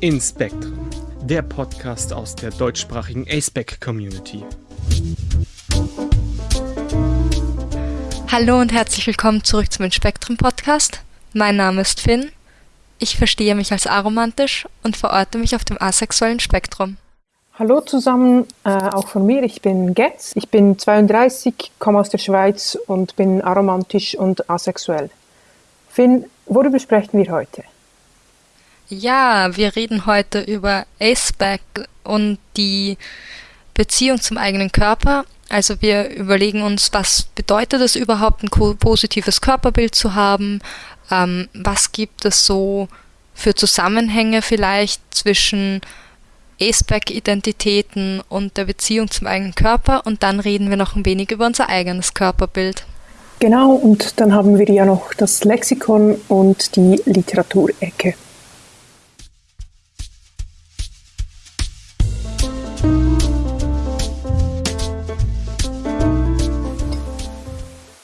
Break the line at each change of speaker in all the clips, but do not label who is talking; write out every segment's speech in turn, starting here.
in Spektrum, der Podcast aus der deutschsprachigen ASPEC Community.
Hallo und herzlich willkommen zurück zum Spektrum Podcast. Mein Name ist Finn. Ich verstehe mich als aromantisch und verorte mich auf dem asexuellen Spektrum.
Hallo zusammen, äh, auch von mir. Ich bin Getz. Ich bin 32, komme aus der Schweiz und bin aromantisch und asexuell. Finn, worüber sprechen wir heute?
Ja, wir reden heute über Aceback und die Beziehung zum eigenen Körper. Also wir überlegen uns, was bedeutet es überhaupt, ein positives Körperbild zu haben? Ähm, was gibt es so für Zusammenhänge vielleicht zwischen Aceback-Identitäten und der Beziehung zum eigenen Körper? Und dann reden wir noch ein wenig über unser eigenes Körperbild.
Genau, und dann haben wir ja noch das Lexikon und die Literaturecke.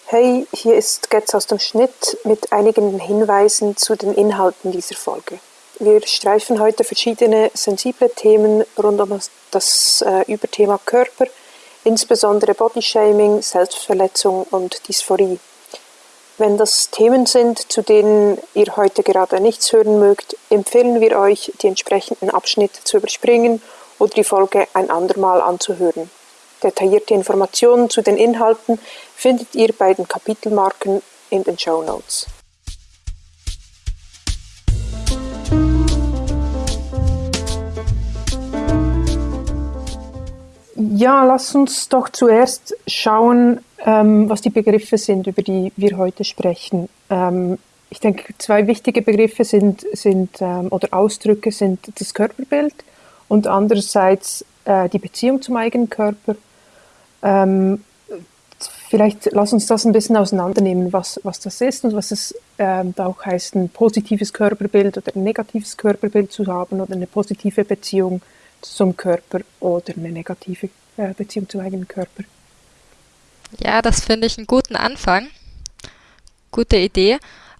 Hey, hier ist Getz aus dem Schnitt mit einigen Hinweisen zu den Inhalten dieser Folge. Wir streifen heute verschiedene sensible Themen rund um das äh, Überthema Körper, insbesondere Bodyshaming, Selbstverletzung und Dysphorie. Wenn das Themen sind, zu denen ihr heute gerade nichts hören mögt, empfehlen wir euch, die entsprechenden Abschnitte zu überspringen oder die Folge ein andermal anzuhören. Detaillierte Informationen zu den Inhalten findet ihr bei den Kapitelmarken in den Show Notes. Ja, lass uns doch zuerst schauen, ähm, was die Begriffe sind, über die wir heute sprechen. Ähm, ich denke, zwei wichtige Begriffe sind, sind ähm, oder Ausdrücke sind das Körperbild und andererseits äh, die Beziehung zum eigenen Körper ähm, vielleicht lass uns das ein bisschen auseinandernehmen, was, was das ist und was es ähm, auch heißt, ein positives Körperbild oder ein negatives Körperbild zu haben oder eine positive Beziehung zum Körper oder eine negative äh, Beziehung zum eigenen Körper.
Ja, das finde ich einen guten Anfang. Gute Idee.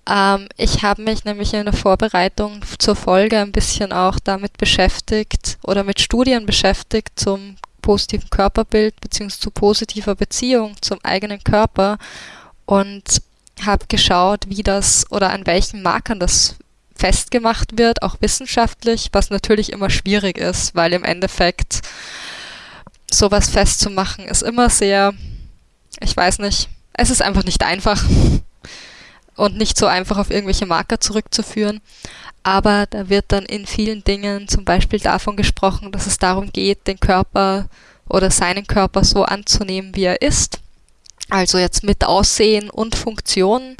Ähm, ich habe mich nämlich in der Vorbereitung zur Folge ein bisschen auch damit beschäftigt oder mit Studien beschäftigt zum positiven Körperbild beziehungsweise zu positiver Beziehung zum eigenen Körper und habe geschaut, wie das oder an welchen Markern das festgemacht wird, auch wissenschaftlich, was natürlich immer schwierig ist, weil im Endeffekt sowas festzumachen ist immer sehr, ich weiß nicht, es ist einfach nicht einfach und nicht so einfach auf irgendwelche Marker zurückzuführen aber da wird dann in vielen Dingen zum Beispiel davon gesprochen, dass es darum geht, den Körper oder seinen Körper so anzunehmen, wie er ist. Also jetzt mit Aussehen und Funktion,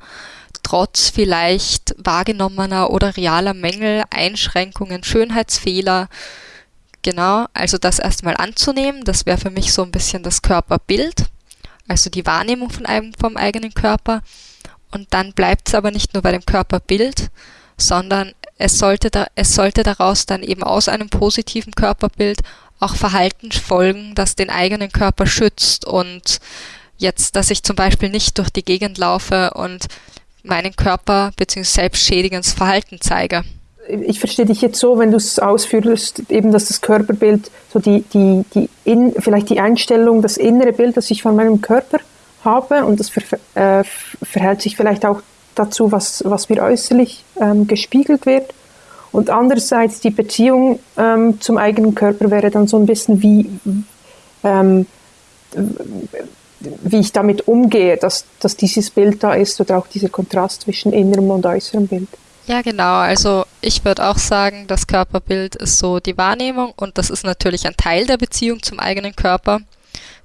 trotz vielleicht wahrgenommener oder realer Mängel, Einschränkungen, Schönheitsfehler. Genau, also das erstmal anzunehmen, das wäre für mich so ein bisschen das Körperbild, also die Wahrnehmung von einem, vom eigenen Körper. Und dann bleibt es aber nicht nur bei dem Körperbild, sondern es sollte, da, es sollte daraus dann eben aus einem positiven Körperbild auch Verhalten folgen, das den eigenen Körper schützt und jetzt, dass ich zum Beispiel nicht durch die Gegend laufe und meinen Körper bzw. selbstschädigendes Verhalten zeige.
Ich verstehe dich jetzt so, wenn du es ausführst, eben, dass das Körperbild, so die, die, die in, vielleicht die Einstellung, das innere Bild, das ich von meinem Körper habe und das ver, äh, verhält sich vielleicht auch dazu, was, was mir äußerlich ähm, gespiegelt wird. Und andererseits die Beziehung ähm, zum eigenen Körper wäre dann so ein bisschen wie, ähm, wie ich damit umgehe, dass, dass dieses Bild da ist oder auch dieser Kontrast zwischen innerem und äußerem Bild.
Ja, genau. Also ich würde auch sagen, das Körperbild ist so die Wahrnehmung und das ist natürlich ein Teil der Beziehung zum eigenen Körper.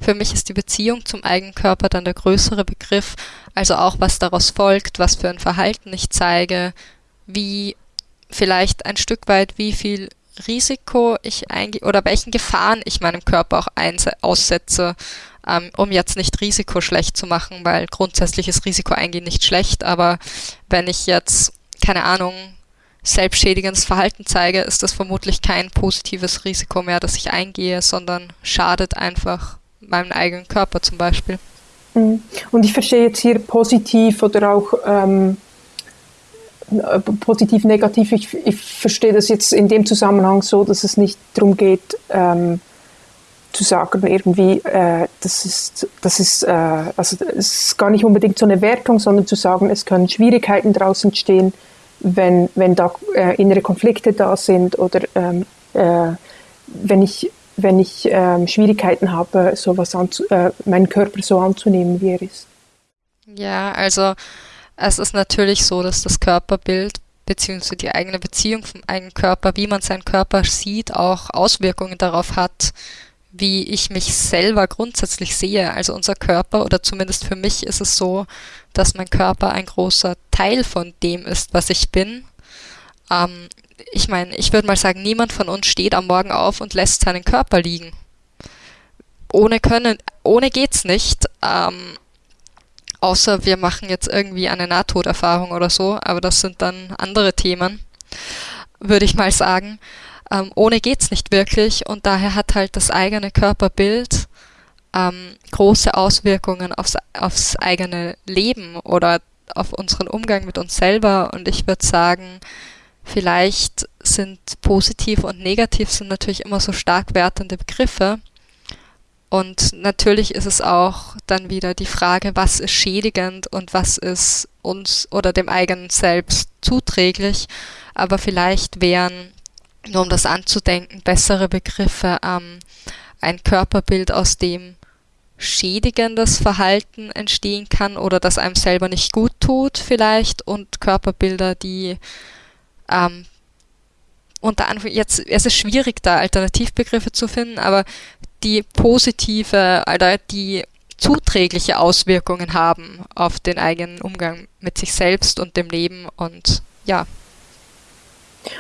Für mich ist die Beziehung zum eigenen Körper dann der größere Begriff, also auch was daraus folgt, was für ein Verhalten ich zeige, wie vielleicht ein Stück weit, wie viel Risiko ich eingehe oder welchen Gefahren ich meinem Körper auch aussetze, ähm, um jetzt nicht Risiko schlecht zu machen, weil grundsätzlich ist Risiko eingehen nicht schlecht, aber wenn ich jetzt, keine Ahnung, selbstschädigendes Verhalten zeige, ist das vermutlich kein positives Risiko mehr, das ich eingehe, sondern schadet einfach meinem eigenen Körper zum Beispiel.
Mhm. Und ich verstehe jetzt hier positiv oder auch ähm, äh, positiv, negativ. Ich, ich verstehe das jetzt in dem Zusammenhang so, dass es nicht darum geht, ähm, zu sagen, irgendwie, äh, das ist, das ist, äh, also es ist gar nicht unbedingt so eine Wertung, sondern zu sagen, es können Schwierigkeiten daraus entstehen, wenn, wenn da äh, innere Konflikte da sind oder ähm, äh, wenn ich, wenn ich ähm, Schwierigkeiten habe, sowas anzu äh, meinen Körper so anzunehmen, wie er ist.
Ja, also es ist natürlich so, dass das Körperbild beziehungsweise die eigene Beziehung vom eigenen Körper, wie man seinen Körper sieht, auch Auswirkungen darauf hat, wie ich mich selber grundsätzlich sehe. Also unser Körper, oder zumindest für mich ist es so, dass mein Körper ein großer Teil von dem ist, was ich bin. Ähm, ich meine, ich würde mal sagen, niemand von uns steht am Morgen auf und lässt seinen Körper liegen. Ohne können, ohne geht's nicht. Ähm, außer wir machen jetzt irgendwie eine Nahtoderfahrung oder so, aber das sind dann andere Themen, würde ich mal sagen. Ähm, ohne geht's nicht wirklich und daher hat halt das eigene Körperbild ähm, große Auswirkungen aufs, aufs eigene Leben oder auf unseren Umgang mit uns selber und ich würde sagen, vielleicht sind positiv und negativ sind natürlich immer so stark wertende Begriffe. Und natürlich ist es auch dann wieder die Frage, was ist schädigend und was ist uns oder dem eigenen Selbst zuträglich. Aber vielleicht wären nur um das anzudenken, bessere Begriffe, ähm, ein Körperbild, aus dem schädigendes Verhalten entstehen kann oder das einem selber nicht gut tut vielleicht und Körperbilder, die ähm, unter anderem jetzt es ist schwierig da Alternativbegriffe zu finden, aber die positive oder die zuträgliche Auswirkungen haben auf den eigenen Umgang mit sich selbst und dem Leben und ja,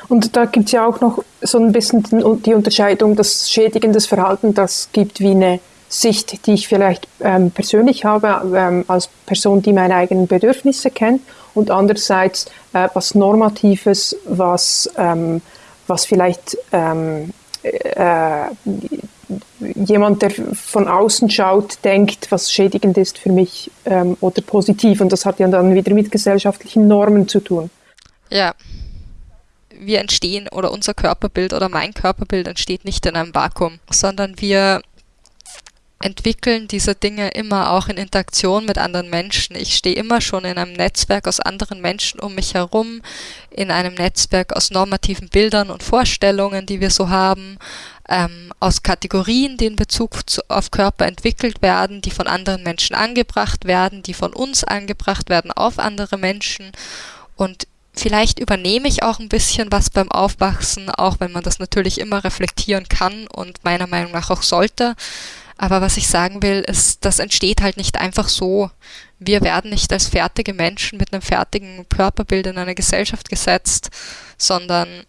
und da gibt es ja auch noch so ein bisschen die Unterscheidung, dass schädigendes Verhalten, das gibt wie eine Sicht, die ich vielleicht ähm, persönlich habe, ähm, als Person, die meine eigenen Bedürfnisse kennt, und andererseits äh, was Normatives, was, ähm, was vielleicht ähm, äh, jemand, der von außen schaut, denkt, was schädigend ist für mich ähm, oder positiv. Und das hat ja dann wieder mit gesellschaftlichen Normen zu tun.
Ja, wir entstehen oder unser Körperbild oder mein Körperbild entsteht nicht in einem Vakuum, sondern wir entwickeln diese Dinge immer auch in Interaktion mit anderen Menschen. Ich stehe immer schon in einem Netzwerk aus anderen Menschen um mich herum, in einem Netzwerk aus normativen Bildern und Vorstellungen, die wir so haben, ähm, aus Kategorien, die in Bezug zu, auf Körper entwickelt werden, die von anderen Menschen angebracht werden, die von uns angebracht werden auf andere Menschen. Und Vielleicht übernehme ich auch ein bisschen was beim Aufwachsen, auch wenn man das natürlich immer reflektieren kann und meiner Meinung nach auch sollte. Aber was ich sagen will, ist, das entsteht halt nicht einfach so. Wir werden nicht als fertige Menschen mit einem fertigen Körperbild in eine Gesellschaft gesetzt, sondern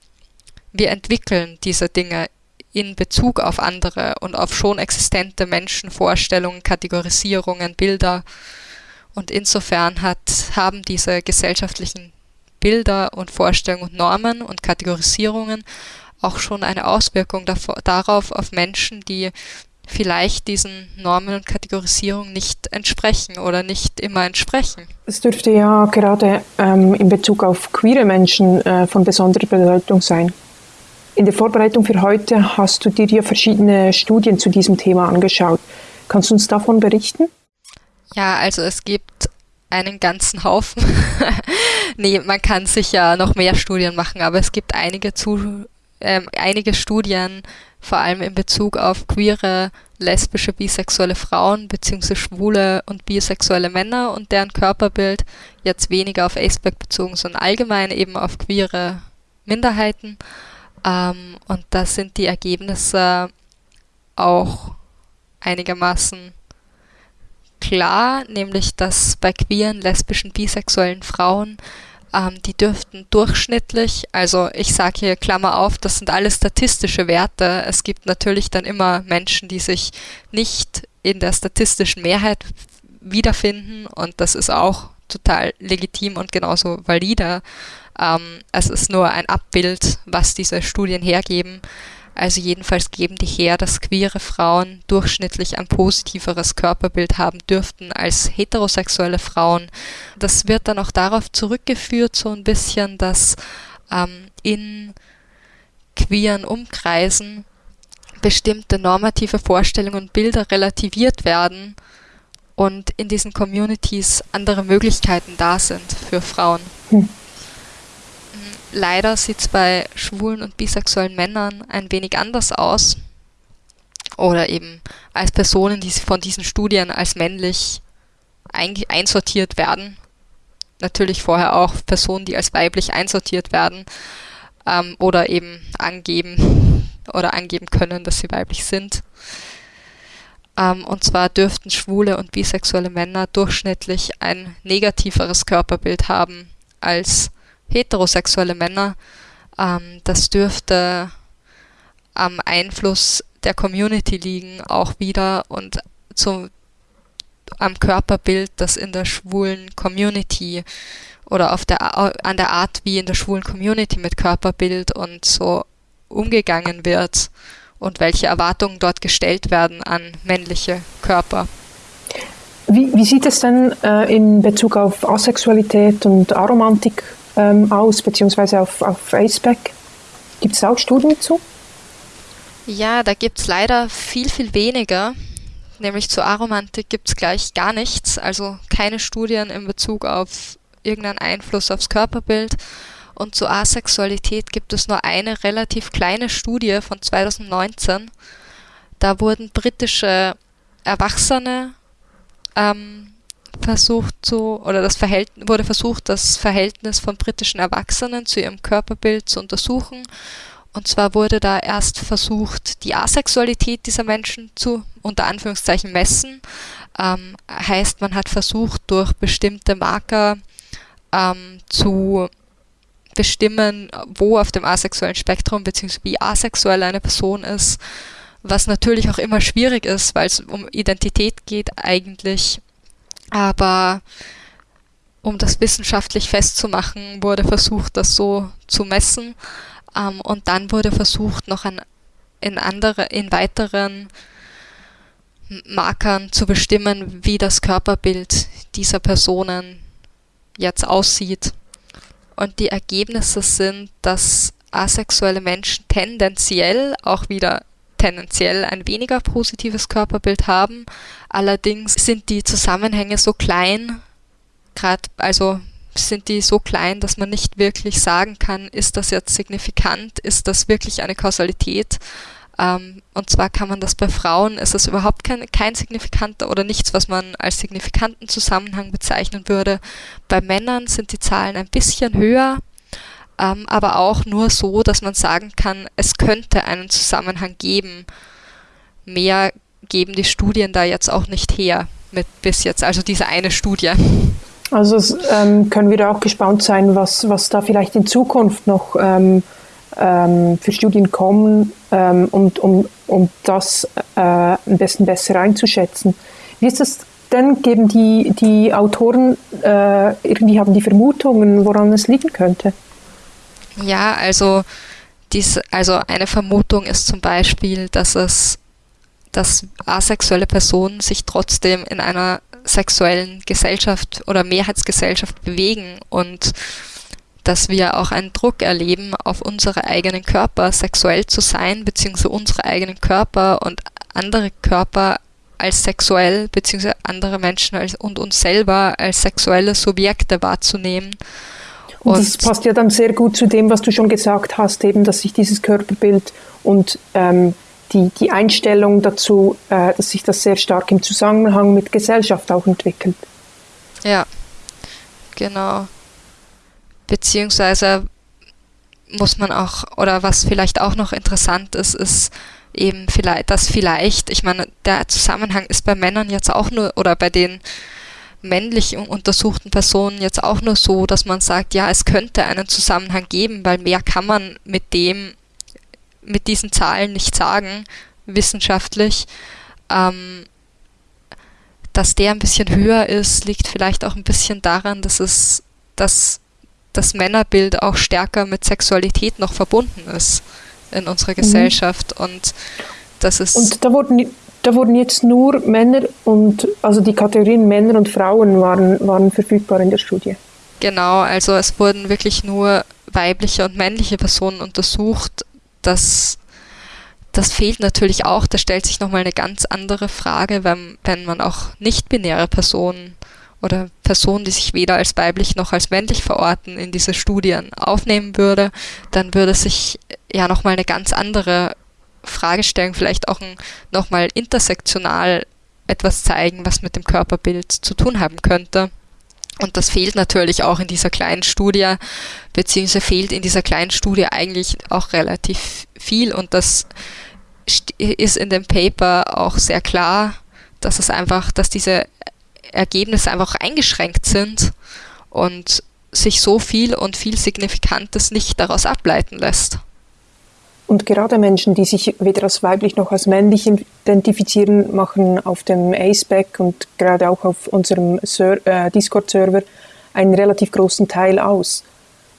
wir entwickeln diese Dinge in Bezug auf andere und auf schon existente Menschenvorstellungen, Kategorisierungen, Bilder. Und insofern hat, haben diese gesellschaftlichen Bilder und Vorstellungen und Normen und Kategorisierungen auch schon eine Auswirkung darauf auf Menschen, die vielleicht diesen Normen und Kategorisierungen nicht entsprechen oder nicht immer entsprechen.
Es dürfte ja gerade ähm, in Bezug auf queere Menschen äh, von besonderer Bedeutung sein. In der Vorbereitung für heute hast du dir ja verschiedene Studien zu diesem Thema angeschaut. Kannst du uns davon berichten?
Ja, also es gibt einen ganzen Haufen. nee, man kann sicher noch mehr Studien machen, aber es gibt einige, zu, äh, einige Studien, vor allem in Bezug auf queere, lesbische, bisexuelle Frauen bzw. schwule und bisexuelle Männer und deren Körperbild, jetzt weniger auf Aceback bezogen, sondern allgemein eben auf queere Minderheiten. Ähm, und da sind die Ergebnisse auch einigermaßen klar, nämlich dass bei queeren, lesbischen, bisexuellen Frauen ähm, die dürften durchschnittlich, also ich sage hier Klammer auf, das sind alles statistische Werte. Es gibt natürlich dann immer Menschen, die sich nicht in der statistischen Mehrheit wiederfinden und das ist auch total legitim und genauso valide. Ähm, es ist nur ein Abbild, was diese Studien hergeben. Also jedenfalls geben die her, dass queere Frauen durchschnittlich ein positiveres Körperbild haben dürften als heterosexuelle Frauen. Das wird dann auch darauf zurückgeführt, so ein bisschen, dass ähm, in queeren Umkreisen bestimmte normative Vorstellungen und Bilder relativiert werden und in diesen Communities andere Möglichkeiten da sind für Frauen. Hm. Leider sieht es bei schwulen und bisexuellen Männern ein wenig anders aus. Oder eben als Personen, die von diesen Studien als männlich einsortiert werden. Natürlich vorher auch Personen, die als weiblich einsortiert werden ähm, oder eben angeben oder angeben können, dass sie weiblich sind. Ähm, und zwar dürften schwule und bisexuelle Männer durchschnittlich ein negativeres Körperbild haben als heterosexuelle Männer. Ähm, das dürfte am Einfluss der Community liegen, auch wieder und zum, am Körperbild, das in der schwulen Community oder auf der, an der Art, wie in der schwulen Community mit Körperbild und so umgegangen wird und welche Erwartungen dort gestellt werden an männliche Körper.
Wie, wie sieht es denn äh, in Bezug auf Asexualität und Aromantik ähm, aus, beziehungsweise auf, auf ACEPAC? Gibt es auch Studien dazu?
Ja, da gibt es leider viel, viel weniger. Nämlich zur Aromantik gibt es gleich gar nichts, also keine Studien in Bezug auf irgendeinen Einfluss aufs Körperbild. Und zur Asexualität gibt es nur eine relativ kleine Studie von 2019. Da wurden britische Erwachsene ähm, versucht zu, oder das Verhältnis, wurde versucht, das Verhältnis von britischen Erwachsenen zu ihrem Körperbild zu untersuchen. Und zwar wurde da erst versucht, die Asexualität dieser Menschen zu, unter Anführungszeichen, messen. Ähm, heißt, man hat versucht, durch bestimmte Marker ähm, zu bestimmen, wo auf dem asexuellen Spektrum bzw. wie asexuell eine Person ist, was natürlich auch immer schwierig ist, weil es um Identität geht eigentlich aber um das wissenschaftlich festzumachen, wurde versucht, das so zu messen. Ähm, und dann wurde versucht, noch an, in, andere, in weiteren Markern zu bestimmen, wie das Körperbild dieser Personen jetzt aussieht. Und die Ergebnisse sind, dass asexuelle Menschen tendenziell auch wieder tendenziell ein weniger positives Körperbild haben. Allerdings sind die Zusammenhänge so klein, gerade also sind die so klein, dass man nicht wirklich sagen kann, ist das jetzt signifikant, ist das wirklich eine Kausalität. Ähm, und zwar kann man das bei Frauen, ist das überhaupt kein, kein signifikanter oder nichts, was man als signifikanten Zusammenhang bezeichnen würde. Bei Männern sind die Zahlen ein bisschen höher, ähm, aber auch nur so, dass man sagen kann, es könnte einen Zusammenhang geben. Mehr geben die Studien da jetzt auch nicht her mit bis jetzt, also diese eine Studie.
Also ähm, können wir da auch gespannt sein, was, was da vielleicht in Zukunft noch ähm, ähm, für Studien kommen, ähm, und, um, um das äh, am besten besser einzuschätzen. Wie ist das denn? Geben die, die Autoren äh, irgendwie haben die Vermutungen, woran es liegen könnte?
Ja, also, dies, also eine Vermutung ist zum Beispiel, dass es, dass asexuelle Personen sich trotzdem in einer sexuellen Gesellschaft oder Mehrheitsgesellschaft bewegen und dass wir auch einen Druck erleben, auf unsere eigenen Körper sexuell zu sein, beziehungsweise unsere eigenen Körper und andere Körper als sexuell, beziehungsweise andere Menschen als, und uns selber als sexuelle Subjekte wahrzunehmen.
Und das passt ja dann sehr gut zu dem, was du schon gesagt hast, eben, dass sich dieses Körperbild und ähm, die, die Einstellung dazu, äh, dass sich das sehr stark im Zusammenhang mit Gesellschaft auch entwickelt.
Ja, genau. Beziehungsweise muss man auch, oder was vielleicht auch noch interessant ist, ist eben vielleicht, dass vielleicht, ich meine, der Zusammenhang ist bei Männern jetzt auch nur, oder bei den männlich untersuchten Personen jetzt auch nur so, dass man sagt, ja, es könnte einen Zusammenhang geben, weil mehr kann man mit dem, mit diesen Zahlen nicht sagen, wissenschaftlich. Ähm, dass der ein bisschen höher ist, liegt vielleicht auch ein bisschen daran, dass es, dass das Männerbild auch stärker mit Sexualität noch verbunden ist in unserer Gesellschaft mhm. und das ist.
Und da wurden, da wurden jetzt nur Männer und also die Kategorien Männer und Frauen waren, waren verfügbar in der Studie.
Genau, also es wurden wirklich nur weibliche und männliche Personen untersucht. Das, das fehlt natürlich auch. Da stellt sich nochmal eine ganz andere Frage, wenn, wenn man auch nicht-binäre Personen oder Personen, die sich weder als weiblich noch als männlich verorten, in diese Studien aufnehmen würde, dann würde sich ja nochmal eine ganz andere Frage stellen, vielleicht auch nochmal intersektional etwas zeigen, was mit dem Körperbild zu tun haben könnte. Und das fehlt natürlich auch in dieser kleinen Studie, beziehungsweise fehlt in dieser kleinen Studie eigentlich auch relativ viel. Und das ist in dem Paper auch sehr klar, dass es einfach, dass diese Ergebnisse einfach eingeschränkt sind und sich so viel und viel Signifikantes nicht daraus ableiten lässt.
Und gerade Menschen, die sich weder als weiblich noch als männlich identifizieren, machen auf dem ACEBAC und gerade auch auf unserem äh, Discord-Server einen relativ großen Teil aus.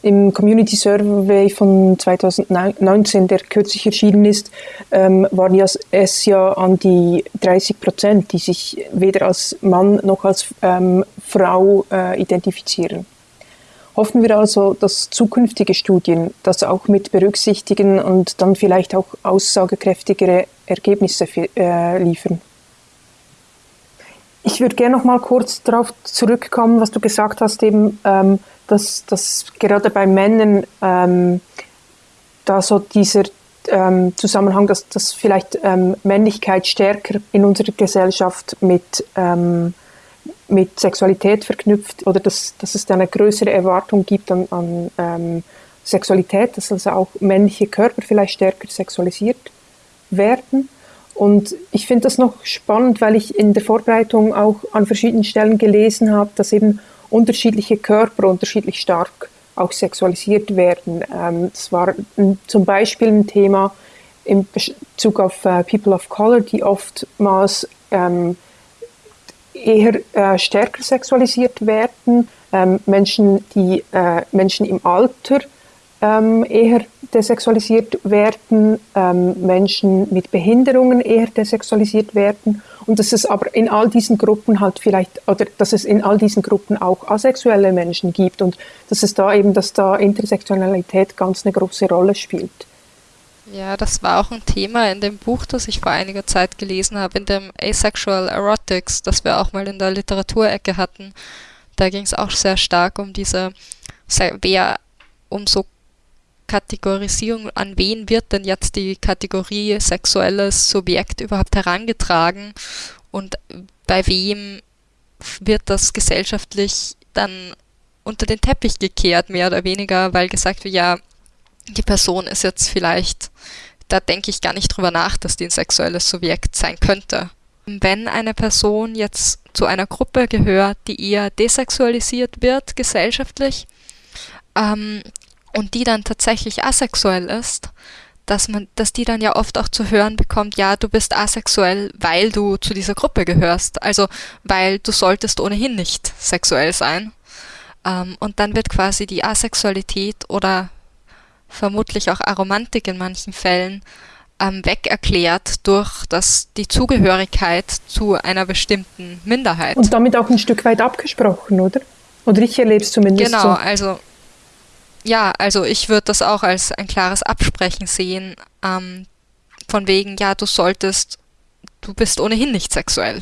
Im Community Survey von 2019, der kürzlich erschienen ist, ähm, waren ja es ja an die 30 Prozent, die sich weder als Mann noch als ähm, Frau äh, identifizieren. Hoffen wir also, dass zukünftige Studien das auch mit berücksichtigen und dann vielleicht auch aussagekräftigere Ergebnisse äh, liefern. Ich würde gerne noch mal kurz darauf zurückkommen, was du gesagt hast, eben, ähm, dass, dass gerade bei Männern ähm, da so dieser ähm, Zusammenhang, dass, dass vielleicht ähm, Männlichkeit stärker in unserer Gesellschaft mit ähm, mit Sexualität verknüpft oder dass, dass es da eine größere Erwartung gibt an, an ähm, Sexualität, dass also auch männliche Körper vielleicht stärker sexualisiert werden. Und ich finde das noch spannend, weil ich in der Vorbereitung auch an verschiedenen Stellen gelesen habe, dass eben unterschiedliche Körper unterschiedlich stark auch sexualisiert werden. Ähm, das war zum Beispiel ein Thema in Bezug auf äh, People of Color, die oftmals ähm, eher äh, stärker sexualisiert werden. Ähm, Menschen, die äh, Menschen im Alter ähm, eher desexualisiert werden, ähm, Menschen mit Behinderungen eher desexualisiert werden und dass es aber in all diesen Gruppen halt vielleicht oder dass es in all diesen Gruppen auch asexuelle Menschen gibt und dass es da eben, dass da Intersektionalität ganz eine große Rolle spielt.
Ja, das war auch ein Thema in dem Buch, das ich vor einiger Zeit gelesen habe, in dem Asexual Erotics, das wir auch mal in der Literaturecke hatten. Da ging es auch sehr stark um diese, wer, um so Kategorisierung, an wen wird denn jetzt die Kategorie sexuelles Subjekt überhaupt herangetragen und bei wem wird das gesellschaftlich dann unter den Teppich gekehrt, mehr oder weniger, weil gesagt wird, ja, die Person ist jetzt vielleicht, da denke ich gar nicht drüber nach, dass die ein sexuelles Subjekt sein könnte. Wenn eine Person jetzt zu einer Gruppe gehört, die eher desexualisiert wird gesellschaftlich ähm, und die dann tatsächlich asexuell ist, dass man, dass die dann ja oft auch zu hören bekommt, ja, du bist asexuell, weil du zu dieser Gruppe gehörst, also weil du solltest ohnehin nicht sexuell sein. Ähm, und dann wird quasi die Asexualität oder vermutlich auch Aromantik in manchen Fällen, ähm, weg erklärt durch das, die Zugehörigkeit zu einer bestimmten Minderheit.
Und damit auch ein Stück weit abgesprochen, oder? Oder ich erlebe es zumindest
genau,
so.
Genau, also ja, also ich würde das auch als ein klares Absprechen sehen, ähm, von wegen, ja, du solltest, du bist ohnehin nicht sexuell.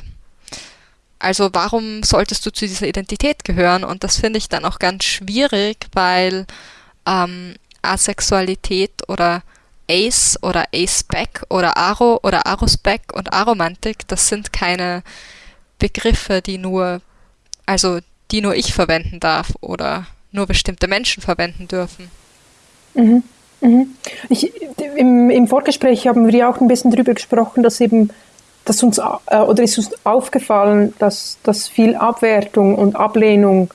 Also warum solltest du zu dieser Identität gehören? Und das finde ich dann auch ganz schwierig, weil ähm, Asexualität oder Ace oder Ace-Back oder Aro oder Aros-Back und Aromantik, das sind keine Begriffe, die nur, also die nur ich verwenden darf oder nur bestimmte Menschen verwenden dürfen.
Mhm. Mhm. Ich, im, Im Vorgespräch haben wir ja auch ein bisschen darüber gesprochen, dass eben, dass uns äh, oder ist uns aufgefallen, dass, dass viel Abwertung und Ablehnung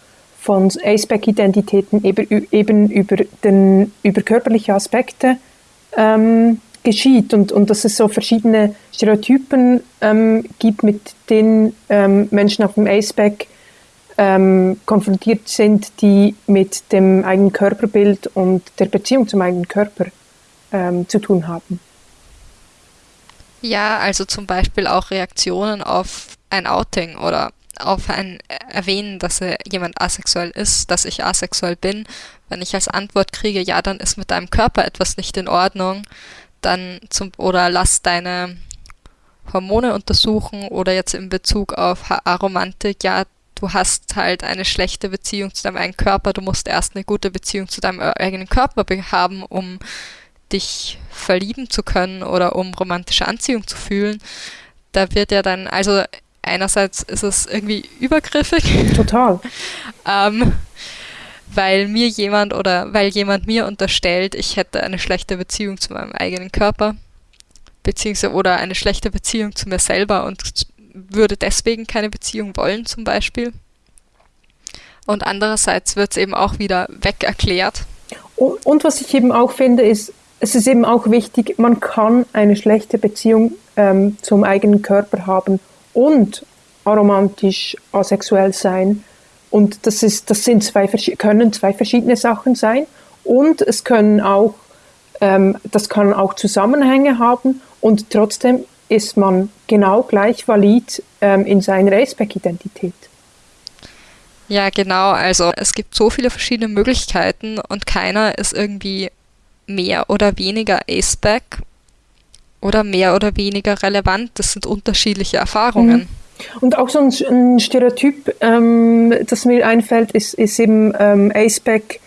von Aceback-Identitäten eben, eben über, den, über körperliche Aspekte ähm, geschieht und, und dass es so verschiedene Stereotypen ähm, gibt, mit denen ähm, Menschen auf dem Aceback ähm, konfrontiert sind, die mit dem eigenen Körperbild und der Beziehung zum eigenen Körper ähm, zu tun haben.
Ja, also zum Beispiel auch Reaktionen auf ein Outing oder auf ein Erwähnen, dass jemand asexuell ist, dass ich asexuell bin. Wenn ich als Antwort kriege, ja, dann ist mit deinem Körper etwas nicht in Ordnung, dann zum, oder lass deine Hormone untersuchen oder jetzt in Bezug auf Aromantik, ja, du hast halt eine schlechte Beziehung zu deinem eigenen Körper, du musst erst eine gute Beziehung zu deinem eigenen Körper haben, um dich verlieben zu können oder um romantische Anziehung zu fühlen. Da wird ja dann, also einerseits ist es irgendwie übergriffig.
Total.
ähm, weil mir jemand oder weil jemand mir unterstellt, ich hätte eine schlechte Beziehung zu meinem eigenen Körper, beziehungsweise oder eine schlechte Beziehung zu mir selber und würde deswegen keine Beziehung wollen zum Beispiel. Und andererseits wird es eben auch wieder weg erklärt.
Und, und, was ich eben auch finde, ist, es ist eben auch wichtig, man kann eine schlechte Beziehung ähm, zum eigenen Körper haben und aromantisch asexuell sein. Und das, ist, das sind zwei, können zwei verschiedene Sachen sein. Und es können auch, ähm, das kann auch Zusammenhänge haben und trotzdem ist man genau gleich valid ähm, in seiner Aceback-Identität.
Ja, genau. Also es gibt so viele verschiedene Möglichkeiten und keiner ist irgendwie mehr oder weniger Aceback oder mehr oder weniger relevant. Das sind unterschiedliche Erfahrungen. Mhm.
Und auch so ein, ein Stereotyp, ähm, das mir einfällt, ist, ist eben ähm, Aceback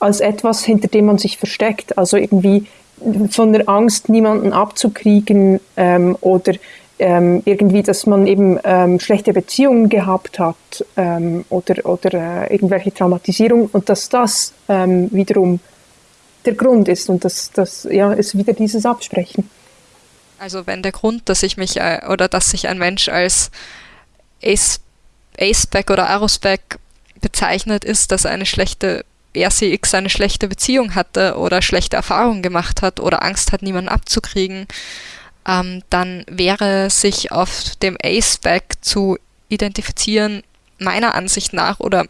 als etwas, hinter dem man sich versteckt. Also irgendwie von der Angst, niemanden abzukriegen ähm, oder ähm, irgendwie, dass man eben ähm, schlechte Beziehungen gehabt hat ähm, oder, oder äh, irgendwelche Traumatisierung und dass das ähm, wiederum der Grund ist und dass das ja ist wieder dieses Absprechen.
Also wenn der Grund, dass ich mich äh, oder dass sich ein Mensch als Aceback oder Arosback bezeichnet, ist, dass eine schlechte RCX eine schlechte Beziehung hatte oder schlechte Erfahrungen gemacht hat oder Angst hat, niemanden abzukriegen, ähm, dann wäre sich auf dem Aceback zu identifizieren meiner Ansicht nach oder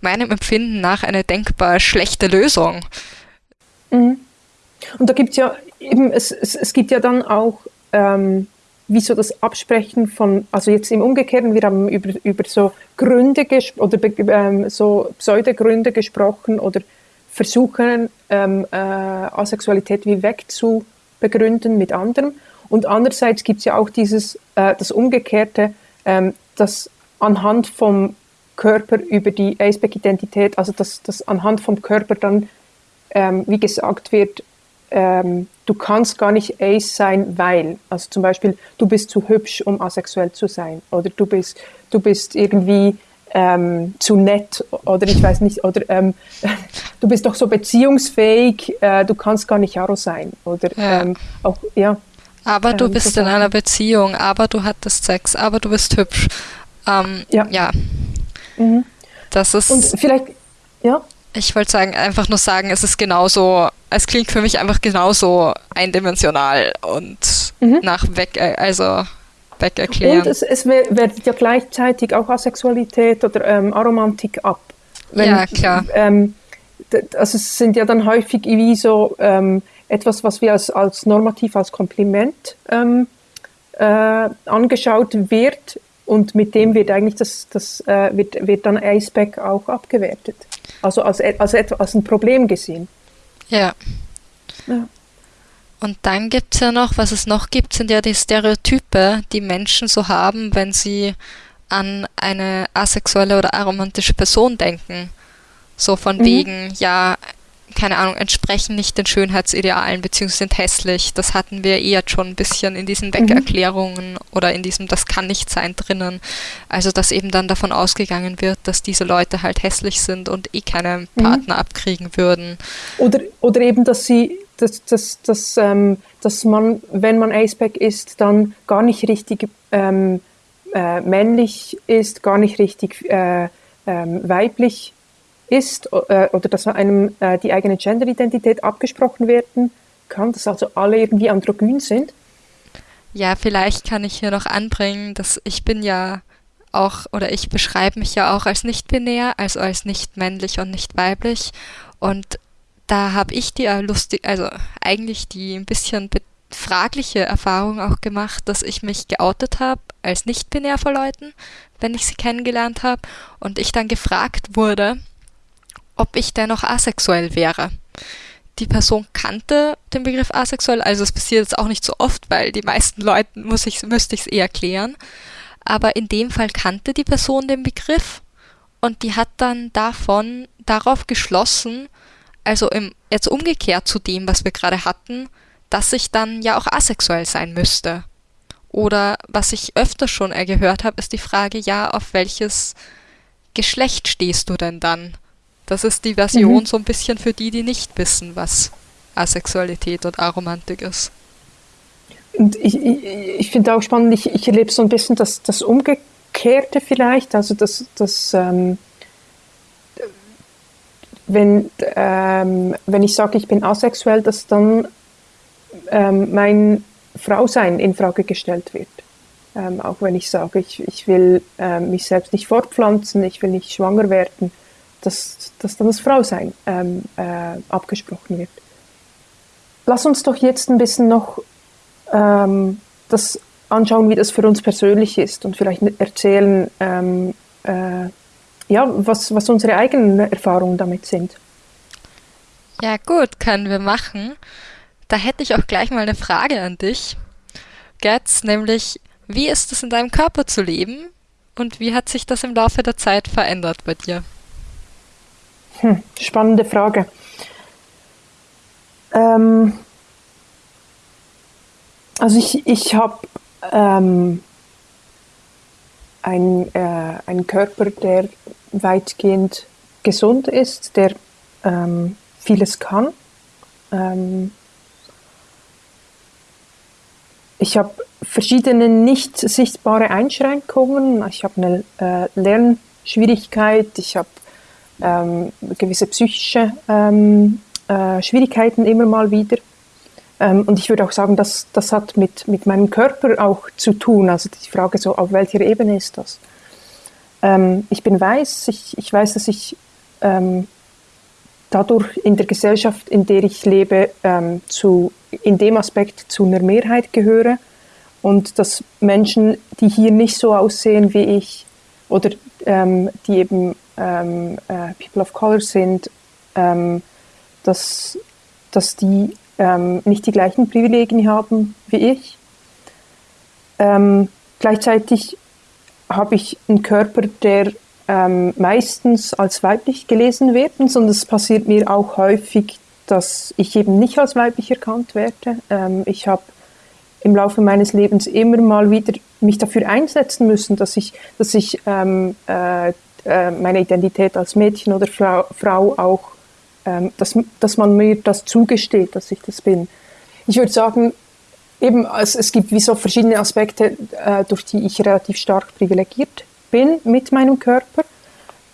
meinem Empfinden nach eine denkbar schlechte Lösung.
Mhm. Und da gibt es ja eben, es, es, es gibt ja dann auch ähm, wie so das Absprechen von, also jetzt im Umgekehrten, wir haben über, über so Gründe oder ähm, so Pseudogründe gesprochen oder versuchen, ähm, äh, Asexualität wie wegzubegründen mit anderem. Und andererseits gibt es ja auch dieses, äh, das Umgekehrte, ähm, dass anhand vom Körper über die Aceback-Identität, also dass, dass anhand vom Körper dann, ähm, wie gesagt wird, ähm, du kannst gar nicht Ace sein, weil, also zum Beispiel, du bist zu hübsch, um asexuell zu sein, oder du bist, du bist irgendwie ähm, zu nett, oder ich weiß nicht, oder ähm, du bist doch so beziehungsfähig, äh, du kannst gar nicht Aro sein, oder ja. Ähm, auch, ja.
Aber du ähm, bist so in einer Beziehung, aber du hattest Sex, aber du bist hübsch. Ähm, ja. ja. Mhm. Das ist.
Und vielleicht, ja.
Ich wollte sagen, einfach nur sagen, es ist genauso, es klingt für mich einfach genauso eindimensional und mhm. nach weg, äh, also weg erklären.
Und es, es wertet ja gleichzeitig auch Asexualität oder ähm, Aromantik ab.
Wenn, ja, klar.
Ähm, also es sind ja dann häufig wie so ähm, etwas, was wir als, als normativ, als Kompliment ähm, äh, angeschaut wird und mit dem wird eigentlich das, das äh, wird, wird dann Aceback auch abgewertet. Also als, als, als ein Problem gesehen.
Ja. ja. Und dann gibt es ja noch, was es noch gibt, sind ja die Stereotype, die Menschen so haben, wenn sie an eine asexuelle oder aromantische Person denken. So von mhm. wegen, ja, keine Ahnung, entsprechen nicht den Schönheitsidealen beziehungsweise sind hässlich. Das hatten wir eher schon ein bisschen in diesen Weckerklärungen mhm. oder in diesem Das kann nicht sein drinnen. Also dass eben dann davon ausgegangen wird, dass diese Leute halt hässlich sind und eh keine mhm. Partner mhm. abkriegen würden.
Oder, oder eben, dass sie, dass, dass, dass, ähm, dass man, wenn man Aceback ist, dann gar nicht richtig ähm, äh, männlich ist, gar nicht richtig äh, ähm, weiblich ist äh, oder dass einem äh, die eigene Genderidentität abgesprochen werden kann, dass also alle irgendwie androgyn sind?
Ja, vielleicht kann ich hier noch anbringen, dass ich bin ja auch oder ich beschreibe mich ja auch als nicht binär, also als nicht männlich und nicht weiblich und da habe ich die äh, lustig, also eigentlich die ein bisschen fragliche Erfahrung auch gemacht, dass ich mich geoutet habe als nicht-binär vor Leuten, wenn ich sie kennengelernt habe, und ich dann gefragt wurde, ob ich denn noch asexuell wäre. Die Person kannte den Begriff asexuell, also es passiert jetzt auch nicht so oft, weil die meisten Leuten muss ich, müsste ich es eher klären. Aber in dem Fall kannte die Person den Begriff und die hat dann davon darauf geschlossen, also im, jetzt umgekehrt zu dem, was wir gerade hatten, dass ich dann ja auch asexuell sein müsste. Oder was ich öfter schon gehört habe, ist die Frage, ja, auf welches Geschlecht stehst du denn dann? Das ist die Version mhm. so ein bisschen für die, die nicht wissen, was Asexualität und Aromantik ist.
Und ich, ich, ich finde auch spannend, ich, ich erlebe so ein bisschen das, das Umgekehrte vielleicht, also das, das ähm, wenn, ähm, wenn ich sage, ich bin asexuell, dass dann ähm, mein Frausein in Frage gestellt wird. Ähm, auch wenn ich sage, ich, ich will ähm, mich selbst nicht fortpflanzen, ich will nicht schwanger werden, dass, dass dann das Frausein ähm, äh, abgesprochen wird. Lass uns doch jetzt ein bisschen noch ähm, das anschauen, wie das für uns persönlich ist und vielleicht erzählen, ähm, äh, ja, was, was unsere eigenen Erfahrungen damit sind.
Ja gut, können wir machen. Da hätte ich auch gleich mal eine Frage an dich, Gertz, nämlich, wie ist es in deinem Körper zu leben und wie hat sich das im Laufe der Zeit verändert bei dir?
Hm, spannende Frage. Ähm, also ich, ich habe ähm, ein, äh, einen Körper, der weitgehend gesund ist, der ähm, vieles kann. Ähm, ich habe verschiedene nicht sichtbare Einschränkungen. Ich habe eine äh, Lernschwierigkeit, ich habe ähm, gewisse psychische ähm, äh, Schwierigkeiten immer mal wieder. Ähm, und ich würde auch sagen, dass das hat mit, mit meinem Körper auch zu tun. Also die Frage so, auf welcher Ebene ist das? Ähm, ich bin weiß, ich, ich weiß, dass ich ähm, dadurch in der Gesellschaft, in der ich lebe, ähm, zu, in dem Aspekt zu einer Mehrheit gehöre und dass Menschen, die hier nicht so aussehen wie ich oder die eben ähm, äh, People of Color sind, ähm, dass, dass die ähm, nicht die gleichen Privilegien haben wie ich. Ähm, gleichzeitig habe ich einen Körper, der ähm, meistens als weiblich gelesen wird, sondern es passiert mir auch häufig, dass ich eben nicht als weiblich erkannt werde. Ähm, ich habe im Laufe meines Lebens immer mal wieder mich dafür einsetzen müssen, dass ich, dass ich ähm, äh, äh, meine Identität als Mädchen oder Frau, Frau auch, ähm, dass, dass man mir das zugesteht, dass ich das bin. Ich würde sagen, eben, es, es gibt wie so verschiedene Aspekte, äh, durch die ich relativ stark privilegiert bin mit meinem Körper.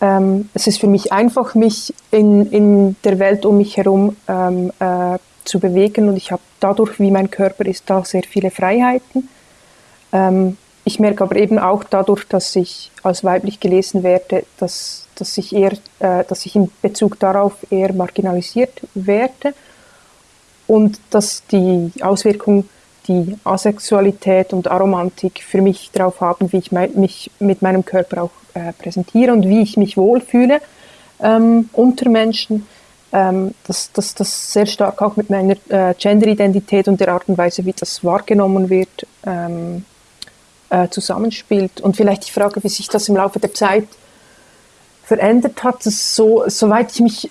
Ähm, es ist für mich einfach, mich in, in der Welt um mich herum ähm, äh, zu bewegen und ich habe dadurch, wie mein Körper ist, da sehr viele Freiheiten. Ähm, ich merke aber eben auch dadurch, dass ich als weiblich gelesen werde, dass, dass, ich, eher, äh, dass ich in Bezug darauf eher marginalisiert werde und dass die Auswirkung die Asexualität und Aromantik für mich darauf haben, wie ich mich mit meinem Körper auch äh, präsentiere und wie ich mich wohlfühle ähm, unter Menschen. Ähm, dass das, das sehr stark auch mit meiner äh, Genderidentität und der Art und Weise, wie das wahrgenommen wird, ähm, äh, zusammenspielt. Und vielleicht die Frage, wie sich das im Laufe der Zeit verändert hat. Das so, soweit ich mich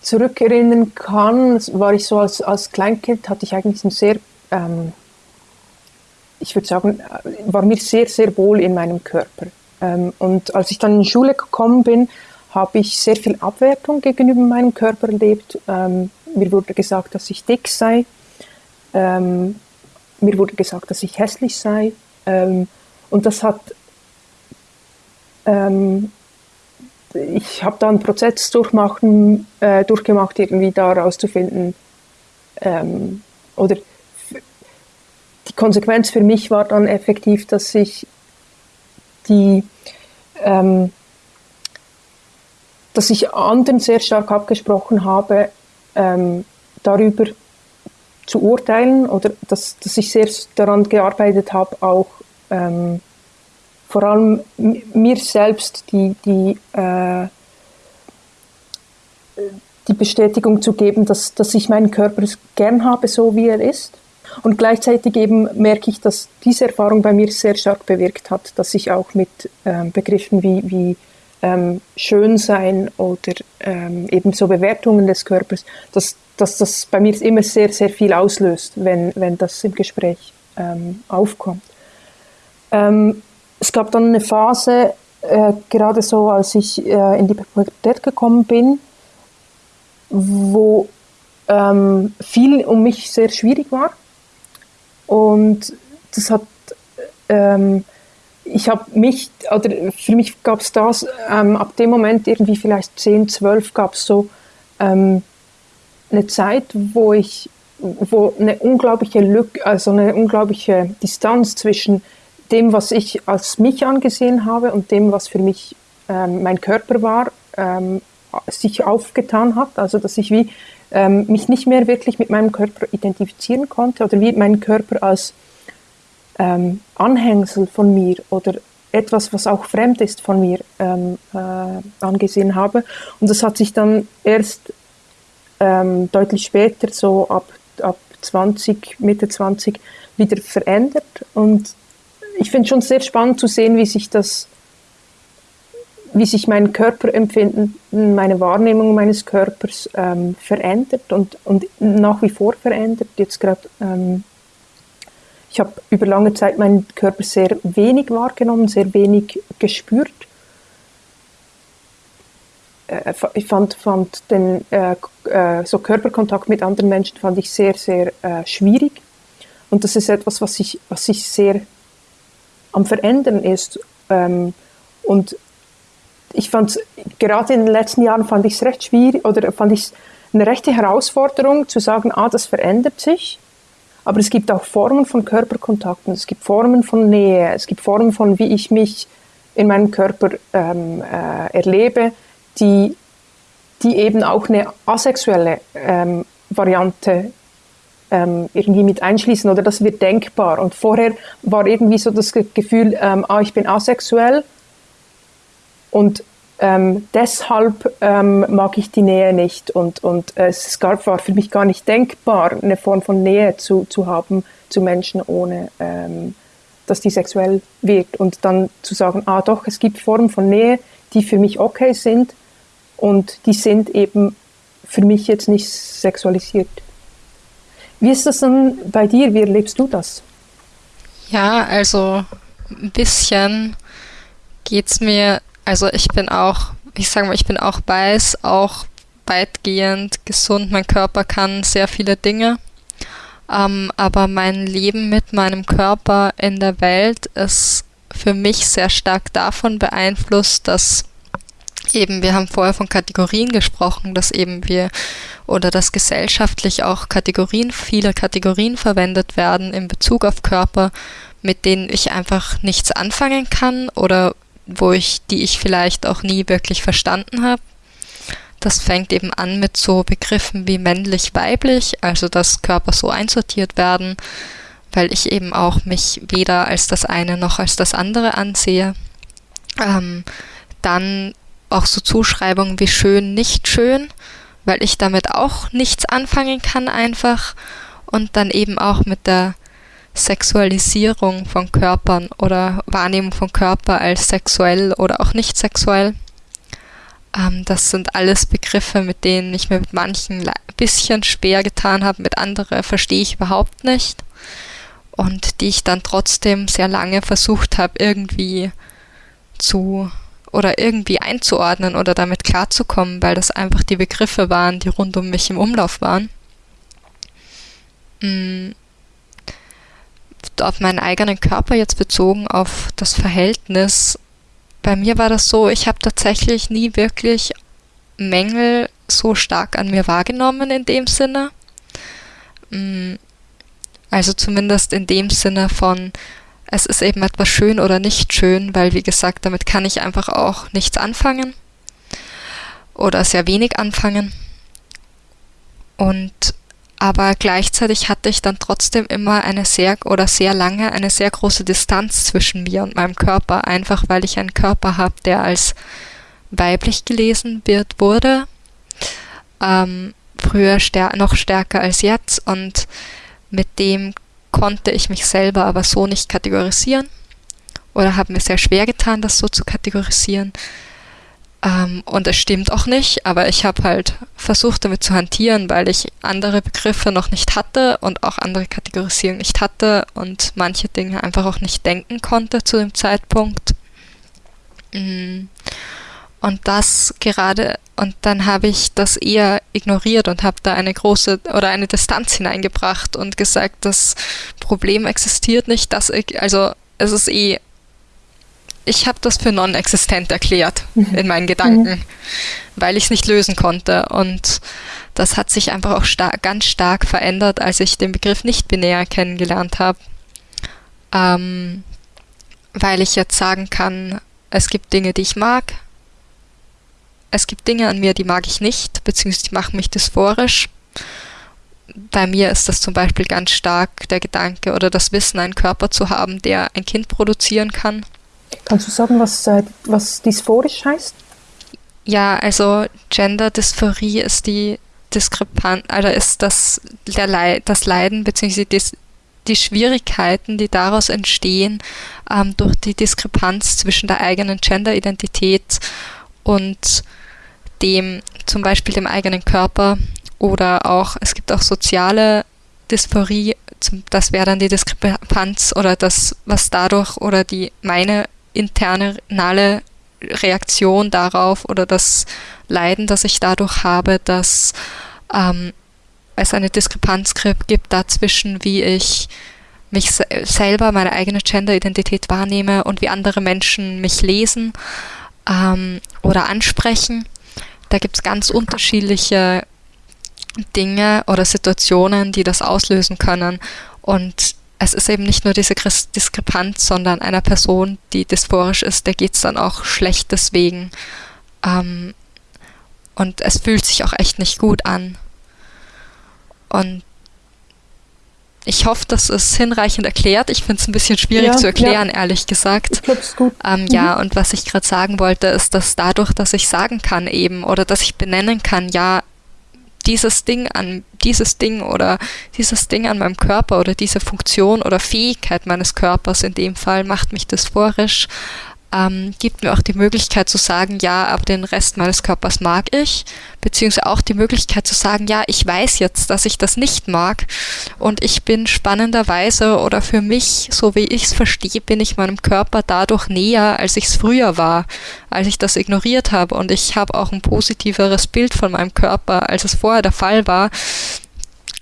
zurückerinnern kann, war ich so als, als Kleinkind, hatte ich eigentlich ein sehr ähm, ich würde sagen, war mir sehr, sehr wohl in meinem Körper. Ähm, und als ich dann in die Schule gekommen bin, habe ich sehr viel Abwertung gegenüber meinem Körper erlebt. Ähm, mir wurde gesagt, dass ich dick sei. Ähm, mir wurde gesagt, dass ich hässlich sei. Ähm, und das hat, ähm, ich habe da einen Prozess durchmachen, äh, durchgemacht, irgendwie da rauszufinden, ähm, oder die Konsequenz für mich war dann effektiv, dass ich die, ähm, dass ich anderen sehr stark abgesprochen habe, ähm, darüber zu urteilen oder dass, dass ich sehr daran gearbeitet habe, auch ähm, vor allem mir selbst die, die, äh, die Bestätigung zu geben, dass, dass ich meinen Körper gern habe, so wie er ist. Und gleichzeitig eben merke ich, dass diese Erfahrung bei mir sehr stark bewirkt hat, dass ich auch mit ähm, Begriffen wie, wie ähm, Schönsein oder ähm, eben so Bewertungen des Körpers, dass, dass das bei mir immer sehr, sehr viel auslöst, wenn, wenn das im Gespräch ähm, aufkommt. Ähm, es gab dann eine Phase, äh, gerade so, als ich äh, in die Pubertät gekommen bin, wo ähm, viel um mich sehr schwierig war. Und das hat, ähm, ich habe mich, oder für mich gab es das, ähm, ab dem Moment irgendwie vielleicht 10, 12 gab es so ähm, eine Zeit, wo ich, wo eine unglaubliche Lücke, also eine unglaubliche Distanz zwischen dem, was ich als mich angesehen habe und dem, was für mich ähm, mein Körper war, ähm, sich aufgetan hat. Also dass ich wie ähm, mich nicht mehr wirklich mit meinem Körper identifizieren konnte oder wie meinen Körper als ähm, Anhängsel von mir oder etwas, was auch fremd ist von mir, ähm, äh, angesehen habe. Und das hat sich dann erst ähm, deutlich später, so ab, ab 20, Mitte 20, wieder verändert. Und ich finde schon sehr spannend zu sehen, wie sich das, wie sich mein Körperempfinden, meine Wahrnehmung meines Körpers ähm, verändert und, und nach wie vor verändert. Jetzt gerade, ähm, ich habe über lange Zeit meinen Körper sehr wenig wahrgenommen, sehr wenig gespürt. Äh, ich fand, fand den äh, äh, so Körperkontakt mit anderen Menschen fand ich sehr, sehr äh, schwierig. Und das ist etwas, was ich, was ich sehr am Verändern ist. Ähm, und ich fand gerade in den letzten Jahren fand ich es recht schwierig oder fand ich eine rechte Herausforderung zu sagen, ah, das verändert sich. Aber es gibt auch Formen von Körperkontakten, es gibt Formen von Nähe, es gibt Formen von, wie ich mich in meinem Körper ähm, äh, erlebe, die, die eben auch eine asexuelle ähm, Variante ähm, irgendwie mit einschließen oder das wird denkbar. Und vorher war irgendwie so das Gefühl, ähm, ah, ich bin asexuell und ähm, deshalb ähm, mag ich die Nähe nicht und, und äh, es gab, war für mich gar nicht denkbar, eine Form von Nähe zu, zu haben zu Menschen, ohne ähm, dass die sexuell wird. Und dann zu sagen, ah doch, es gibt Formen von Nähe, die für mich okay sind und die sind eben für mich jetzt nicht sexualisiert. Wie ist das denn bei dir? Wie erlebst du das?
Ja, also ein bisschen geht es mir, also ich bin auch, ich sage mal, ich bin auch weiß, auch weitgehend gesund. Mein Körper kann sehr viele Dinge. Ähm, aber mein Leben mit meinem Körper in der Welt ist für mich sehr stark davon beeinflusst, dass eben, wir haben vorher von Kategorien gesprochen, dass eben wir oder dass gesellschaftlich auch Kategorien, viele Kategorien verwendet werden in Bezug auf Körper, mit denen ich einfach nichts anfangen kann oder wo ich, die ich vielleicht auch nie wirklich verstanden habe. Das fängt eben an mit so Begriffen wie männlich-weiblich, also dass Körper so einsortiert werden, weil ich eben auch mich weder als das eine noch als das andere ansehe. Ähm, dann auch so Zuschreibungen wie schön, nicht schön, weil ich damit auch nichts anfangen kann einfach und dann eben auch mit der Sexualisierung von Körpern oder Wahrnehmung von Körper als sexuell oder auch nicht sexuell. Ähm, das sind alles Begriffe, mit denen ich mir mit manchen ein bisschen schwer getan habe, mit anderen verstehe ich überhaupt nicht und die ich dann trotzdem sehr lange versucht habe irgendwie zu oder irgendwie einzuordnen oder damit klarzukommen, weil das einfach die Begriffe waren, die rund um mich im Umlauf waren. Mhm. Auf meinen eigenen Körper jetzt bezogen, auf das Verhältnis. Bei mir war das so, ich habe tatsächlich nie wirklich Mängel so stark an mir wahrgenommen in dem Sinne. Mm, also zumindest in dem Sinne von, es ist eben etwas schön oder nicht schön, weil wie gesagt, damit kann ich einfach auch nichts anfangen oder sehr wenig anfangen. und aber gleichzeitig hatte ich dann trotzdem immer eine sehr oder sehr lange eine sehr große Distanz zwischen mir und meinem Körper, einfach weil ich einen Körper habe, der als weiblich gelesen wird, wurde. Ähm, früher stär noch stärker als jetzt und mit dem konnte ich mich selber aber so nicht kategorisieren oder habe mir sehr schwer getan, das so zu kategorisieren. Ähm, und es stimmt auch nicht, aber ich habe halt versucht damit zu hantieren, weil ich andere Begriffe noch nicht hatte und auch andere Kategorisierung nicht hatte und manche Dinge einfach auch nicht denken konnte zu dem Zeitpunkt. Mm. Und das gerade, und dann habe ich das eher ignoriert und habe da eine große oder eine Distanz hineingebracht und gesagt, das Problem existiert nicht, dass ich, also es ist eh ich habe das für non-existent erklärt mhm. in meinen Gedanken, mhm. weil ich es nicht lösen konnte. Und das hat sich einfach auch star ganz stark verändert, als ich den Begriff nicht binär kennengelernt habe. Ähm, weil ich jetzt sagen kann, es gibt Dinge, die ich mag. Es gibt Dinge an mir, die mag ich nicht, beziehungsweise die machen mich dysphorisch. Bei mir ist das zum Beispiel ganz stark der Gedanke oder das Wissen, einen Körper zu haben, der ein Kind produzieren kann
Kannst du sagen, was, äh, was dysphorisch heißt?
Ja, also Gender-Dysphorie ist die Diskrepanz, also ist das, der Leid, das Leiden bzw. Die, die Schwierigkeiten, die daraus entstehen, ähm, durch die Diskrepanz zwischen der eigenen Gender-Identität und dem, zum Beispiel dem eigenen Körper oder auch, es gibt auch soziale Dysphorie, das wäre dann die Diskrepanz oder das, was dadurch oder die meine internale Reaktion darauf oder das Leiden, das ich dadurch habe, dass ähm, es eine Diskrepanz gibt dazwischen, wie ich mich se selber, meine eigene Gender-Identität wahrnehme und wie andere Menschen mich lesen ähm, oder ansprechen. Da gibt es ganz unterschiedliche Dinge oder Situationen, die das auslösen können. Und es ist eben nicht nur diese Diskrepanz, sondern einer Person, die dysphorisch ist, der geht es dann auch schlecht deswegen. Ähm, und es fühlt sich auch echt nicht gut an. Und ich hoffe, das ist hinreichend erklärt. Ich finde es ein bisschen schwierig ja, zu erklären, ja. ehrlich gesagt.
Ich glaube, es gut.
Ähm, mhm. Ja, und was ich gerade sagen wollte, ist, dass dadurch, dass ich sagen kann eben oder dass ich benennen kann, ja, dieses Ding an dieses Ding oder dieses Ding an meinem Körper oder diese Funktion oder Fähigkeit meines Körpers in dem Fall macht mich dysphorisch, ähm, gibt mir auch die Möglichkeit zu sagen, ja, aber den Rest meines Körpers mag ich, beziehungsweise auch die Möglichkeit zu sagen, ja, ich weiß jetzt, dass ich das nicht mag. Und ich bin spannenderweise oder für mich, so wie ich es verstehe, bin ich meinem Körper dadurch näher, als ich es früher war, als ich das ignoriert habe. Und ich habe auch ein positiveres Bild von meinem Körper, als es vorher der Fall war,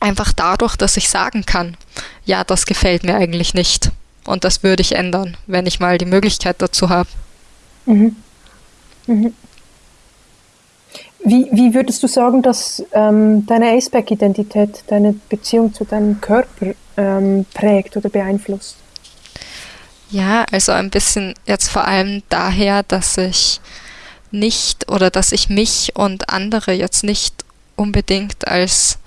einfach dadurch, dass ich sagen kann, ja, das gefällt mir eigentlich nicht. Und das würde ich ändern, wenn ich mal die Möglichkeit dazu habe. Mhm.
Mhm. Wie, wie würdest du sagen, dass ähm, deine Aceback-Identität deine Beziehung zu deinem Körper ähm, prägt oder beeinflusst?
Ja, also ein bisschen jetzt vor allem daher, dass ich nicht oder dass ich mich und andere jetzt nicht unbedingt als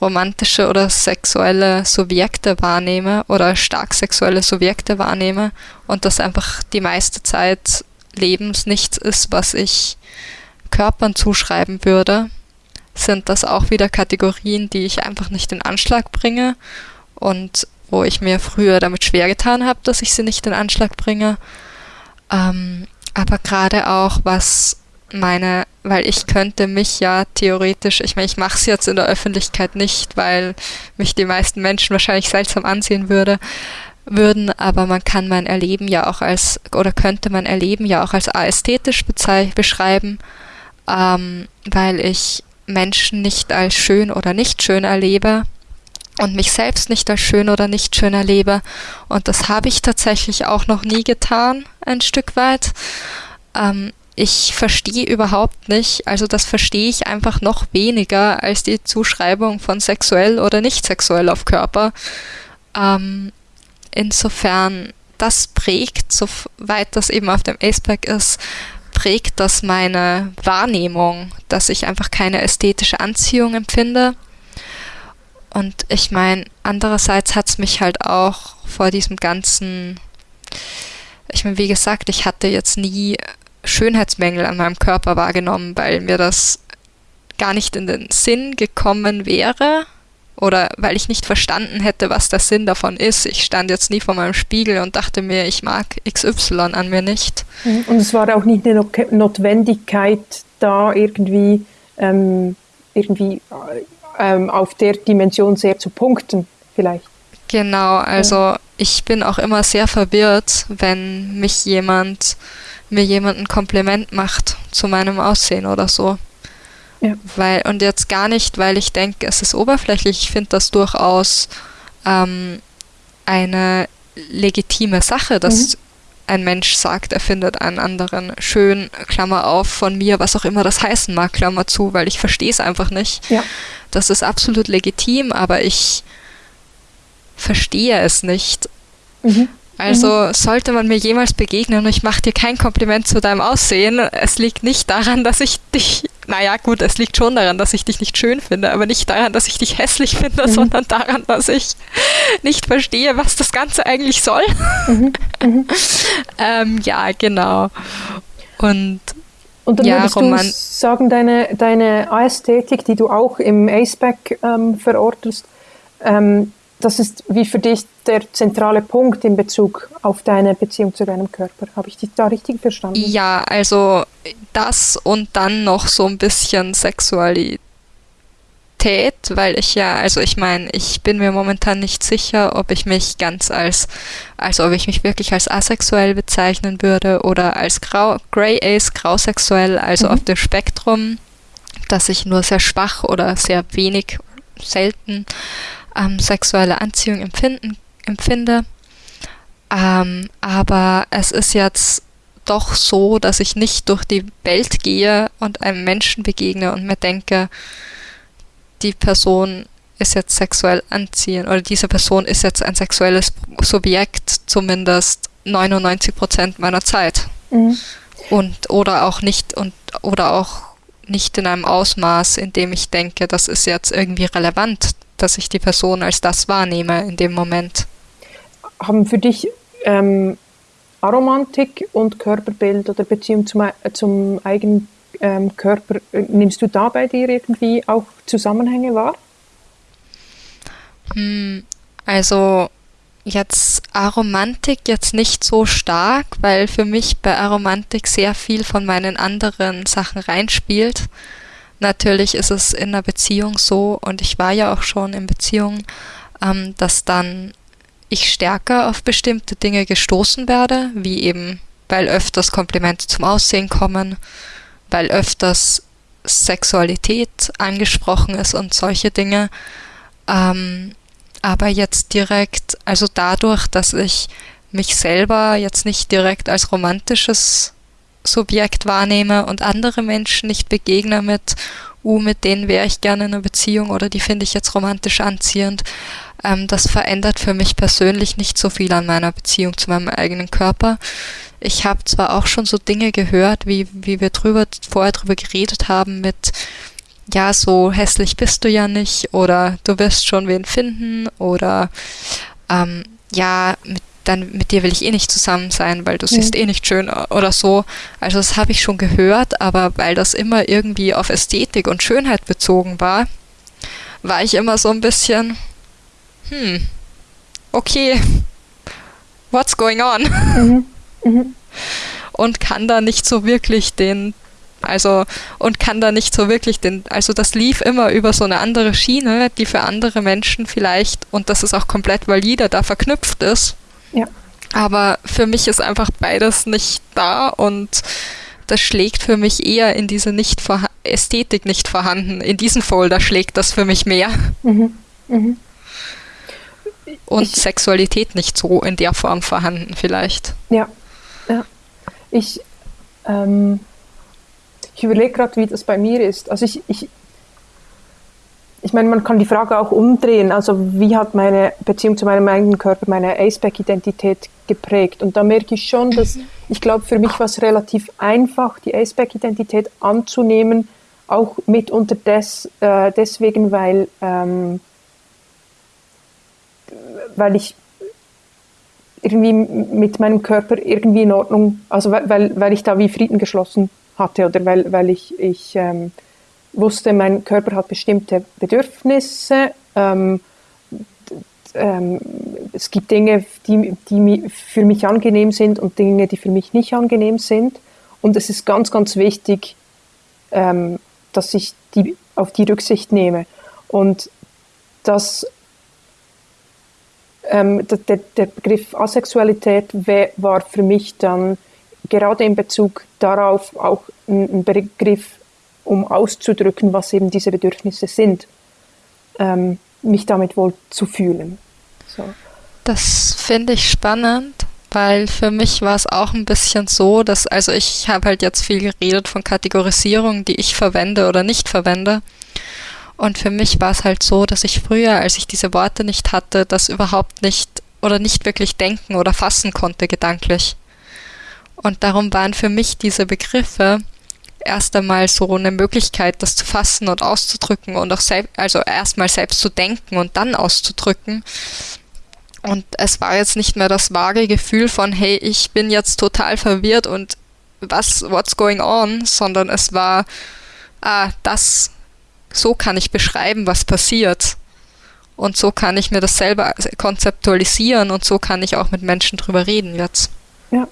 romantische oder sexuelle Subjekte wahrnehme oder stark sexuelle Subjekte wahrnehme und das einfach die meiste Zeit Lebens nichts ist, was ich Körpern zuschreiben würde, sind das auch wieder Kategorien, die ich einfach nicht in Anschlag bringe und wo ich mir früher damit schwer getan habe, dass ich sie nicht in Anschlag bringe. Ähm, aber gerade auch was meine, weil ich könnte mich ja theoretisch, ich meine, ich mache es jetzt in der Öffentlichkeit nicht, weil mich die meisten Menschen wahrscheinlich seltsam ansehen würde, würden, aber man kann mein Erleben ja auch als, oder könnte mein Erleben ja auch als ästhetisch beschreiben, ähm, weil ich Menschen nicht als schön oder nicht schön erlebe und mich selbst nicht als schön oder nicht schön erlebe. Und das habe ich tatsächlich auch noch nie getan, ein Stück weit. Ähm, ich verstehe überhaupt nicht, also das verstehe ich einfach noch weniger als die Zuschreibung von sexuell oder nicht sexuell auf Körper. Ähm, insofern, das prägt, soweit das eben auf dem Aceback ist, prägt das meine Wahrnehmung, dass ich einfach keine ästhetische Anziehung empfinde. Und ich meine, andererseits hat es mich halt auch vor diesem ganzen, ich meine, wie gesagt, ich hatte jetzt nie Schönheitsmängel an meinem Körper wahrgenommen, weil mir das gar nicht in den Sinn gekommen wäre oder weil ich nicht verstanden hätte, was der Sinn davon ist. Ich stand jetzt nie vor meinem Spiegel und dachte mir, ich mag XY an mir nicht.
Mhm. Und es war auch nicht eine Notwendigkeit da irgendwie, ähm, irgendwie ähm, auf der Dimension sehr zu punkten, vielleicht.
Genau, also ja. ich bin auch immer sehr verwirrt, wenn mich jemand, mir jemand ein Kompliment macht zu meinem Aussehen oder so. Ja. Weil, und jetzt gar nicht, weil ich denke, es ist oberflächlich. Ich finde das durchaus ähm, eine legitime Sache, dass mhm. ein Mensch sagt, er findet einen anderen schön, Klammer auf, von mir, was auch immer das heißen mag, Klammer zu, weil ich verstehe es einfach nicht. Ja. Das ist absolut legitim, aber ich verstehe es nicht. Mhm. Also mhm. sollte man mir jemals begegnen und ich mache dir kein Kompliment zu deinem Aussehen, es liegt nicht daran, dass ich dich, naja gut, es liegt schon daran, dass ich dich nicht schön finde, aber nicht daran, dass ich dich hässlich finde, mhm. sondern daran, dass ich nicht verstehe, was das Ganze eigentlich soll. Mhm. mhm. ähm, ja, genau. Und
und dann ja, würdest Roman du sagen, deine, deine Ästhetik, die du auch im ACEBAC ähm, verortest, ähm, das ist wie für dich der zentrale Punkt in Bezug auf deine Beziehung zu deinem Körper. Habe ich dich da richtig verstanden?
Ja, also das und dann noch so ein bisschen Sexualität, weil ich ja, also ich meine, ich bin mir momentan nicht sicher, ob ich mich ganz als, also ob ich mich wirklich als asexuell bezeichnen würde oder als grau, Grey Ace, grausexuell, also mhm. auf dem Spektrum, dass ich nur sehr schwach oder sehr wenig, selten ähm, sexuelle Anziehung empfinden, empfinde. Ähm, aber es ist jetzt doch so, dass ich nicht durch die Welt gehe und einem Menschen begegne und mir denke, die Person ist jetzt sexuell anziehend oder diese Person ist jetzt ein sexuelles Subjekt, zumindest 99 Prozent meiner Zeit. Mhm. Und oder auch nicht und oder auch nicht in einem Ausmaß, in dem ich denke, das ist jetzt irgendwie relevant dass ich die Person als das wahrnehme in dem Moment.
Haben für dich ähm, Aromantik und Körperbild oder Beziehung zum, zum eigenen ähm, Körper, nimmst du da bei dir irgendwie auch Zusammenhänge wahr?
Hm, also jetzt Aromantik jetzt nicht so stark, weil für mich bei Aromantik sehr viel von meinen anderen Sachen reinspielt. Natürlich ist es in einer Beziehung so, und ich war ja auch schon in Beziehungen, ähm, dass dann ich stärker auf bestimmte Dinge gestoßen werde, wie eben, weil öfters Komplimente zum Aussehen kommen, weil öfters Sexualität angesprochen ist und solche Dinge. Ähm, aber jetzt direkt, also dadurch, dass ich mich selber jetzt nicht direkt als romantisches Subjekt wahrnehme und andere Menschen nicht begegne mit, uh, mit denen wäre ich gerne in einer Beziehung oder die finde ich jetzt romantisch anziehend. Ähm, das verändert für mich persönlich nicht so viel an meiner Beziehung zu meinem eigenen Körper. Ich habe zwar auch schon so Dinge gehört, wie, wie wir drüber, vorher drüber geredet haben mit, ja, so hässlich bist du ja nicht oder du wirst schon wen finden oder ähm, ja, mit dann mit dir will ich eh nicht zusammen sein, weil du mhm. siehst eh nicht schön oder so. Also das habe ich schon gehört, aber weil das immer irgendwie auf Ästhetik und Schönheit bezogen war, war ich immer so ein bisschen, hm, okay, what's going on? Mhm. Mhm. Und kann da nicht so wirklich den also und kann da nicht so wirklich den, also das lief immer über so eine andere Schiene, die für andere Menschen vielleicht, und das ist auch komplett valide, da verknüpft ist. Ja. Aber für mich ist einfach beides nicht da und das schlägt für mich eher in diese nicht Ästhetik nicht vorhanden. In diesen Folder schlägt das für mich mehr. Mhm. Mhm. Und ich, Sexualität nicht so in der Form vorhanden vielleicht.
Ja, ja. Ich, ähm, ich überlege gerade, wie das bei mir ist. Also ich, ich, ich meine, man kann die Frage auch umdrehen. Also, wie hat meine Beziehung zu meinem eigenen Körper meine Aceback-Identität geprägt? Und da merke ich schon, dass mhm. ich glaube, für mich war es relativ einfach, die Aceback-Identität anzunehmen, auch mitunter des, äh, deswegen, weil, ähm, weil ich irgendwie mit meinem Körper irgendwie in Ordnung, also weil, weil ich da wie Frieden geschlossen hatte oder weil, weil ich, ich ähm, wusste, mein Körper hat bestimmte Bedürfnisse. Ähm, ähm, es gibt Dinge, die, die für mich angenehm sind und Dinge, die für mich nicht angenehm sind. Und es ist ganz, ganz wichtig, ähm, dass ich die, auf die Rücksicht nehme. Und das, ähm, der, der, Begriff Asexualität war für mich dann gerade in Bezug darauf auch ein Begriff, um auszudrücken, was eben diese Bedürfnisse sind, ähm, mich damit wohl zu fühlen. So.
Das finde ich spannend, weil für mich war es auch ein bisschen so, dass, also ich habe halt jetzt viel geredet von Kategorisierung, die ich verwende oder nicht verwende. Und für mich war es halt so, dass ich früher, als ich diese Worte nicht hatte, das überhaupt nicht oder nicht wirklich denken oder fassen konnte gedanklich. Und darum waren für mich diese Begriffe erst einmal so eine Möglichkeit, das zu fassen und auszudrücken und auch selbst, also erstmal selbst zu denken und dann auszudrücken. Und es war jetzt nicht mehr das vage Gefühl von, hey, ich bin jetzt total verwirrt und was, what's going on, sondern es war, ah, das, so kann ich beschreiben, was passiert. Und so kann ich mir das selber konzeptualisieren und so kann ich auch mit Menschen drüber reden jetzt.
Ja,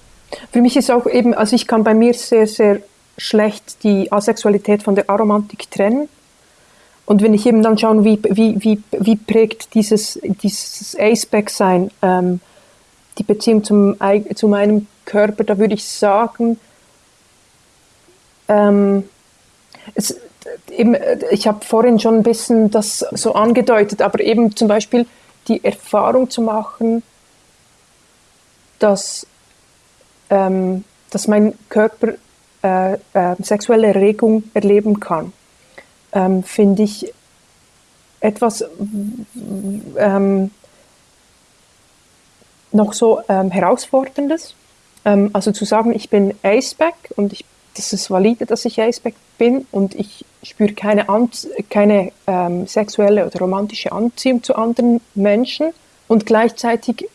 für mich ist auch eben, also ich kann bei mir sehr, sehr schlecht die Asexualität von der Aromantik trennen. Und wenn ich eben dann schaue, wie, wie, wie, wie prägt dieses, dieses Aceback-Sein ähm, die Beziehung zum, zu meinem Körper, da würde ich sagen, ähm, es, eben, ich habe vorhin schon ein bisschen das so angedeutet, aber eben zum Beispiel die Erfahrung zu machen, dass, ähm, dass mein Körper äh, äh, sexuelle Erregung erleben kann, ähm, finde ich etwas ähm, noch so ähm, herausforderndes. Ähm, also zu sagen, ich bin Aceback und ich, das ist valide, dass ich Aceback bin und ich spüre keine, keine ähm, sexuelle oder romantische Anziehung zu anderen Menschen und gleichzeitig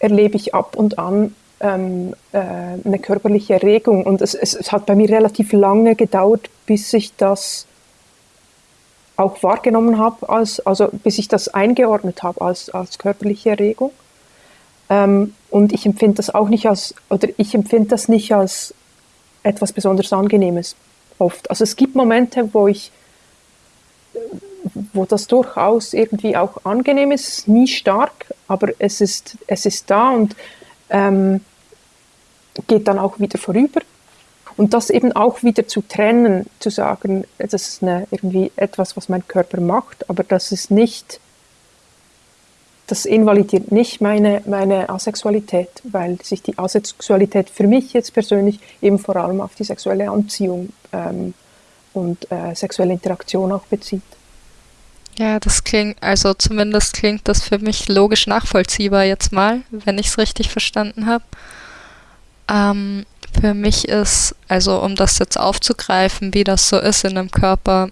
erlebe ich ab und an ähm, äh, eine körperliche Erregung. Und es, es, es, hat bei mir relativ lange gedauert, bis ich das auch wahrgenommen habe, als, also bis ich das eingeordnet habe als, als körperliche Erregung. Ähm, und ich empfinde das auch nicht als, oder ich empfinde das nicht als etwas besonders Angenehmes oft. Also es gibt Momente, wo ich, wo das durchaus irgendwie auch angenehm ist, nie stark, aber es ist, es ist da und ähm, geht dann auch wieder vorüber. Und das eben auch wieder zu trennen, zu sagen, das ist eine, irgendwie etwas, was mein Körper macht, aber das ist nicht, das invalidiert nicht meine, meine Asexualität, weil sich die Asexualität für mich jetzt persönlich eben vor allem auf die sexuelle Anziehung ähm, und äh, sexuelle Interaktion auch bezieht.
Ja, das klingt, also zumindest klingt das für mich logisch nachvollziehbar jetzt mal, wenn ich es richtig verstanden habe. Ähm, für mich ist, also um das jetzt aufzugreifen, wie das so ist, in einem Körper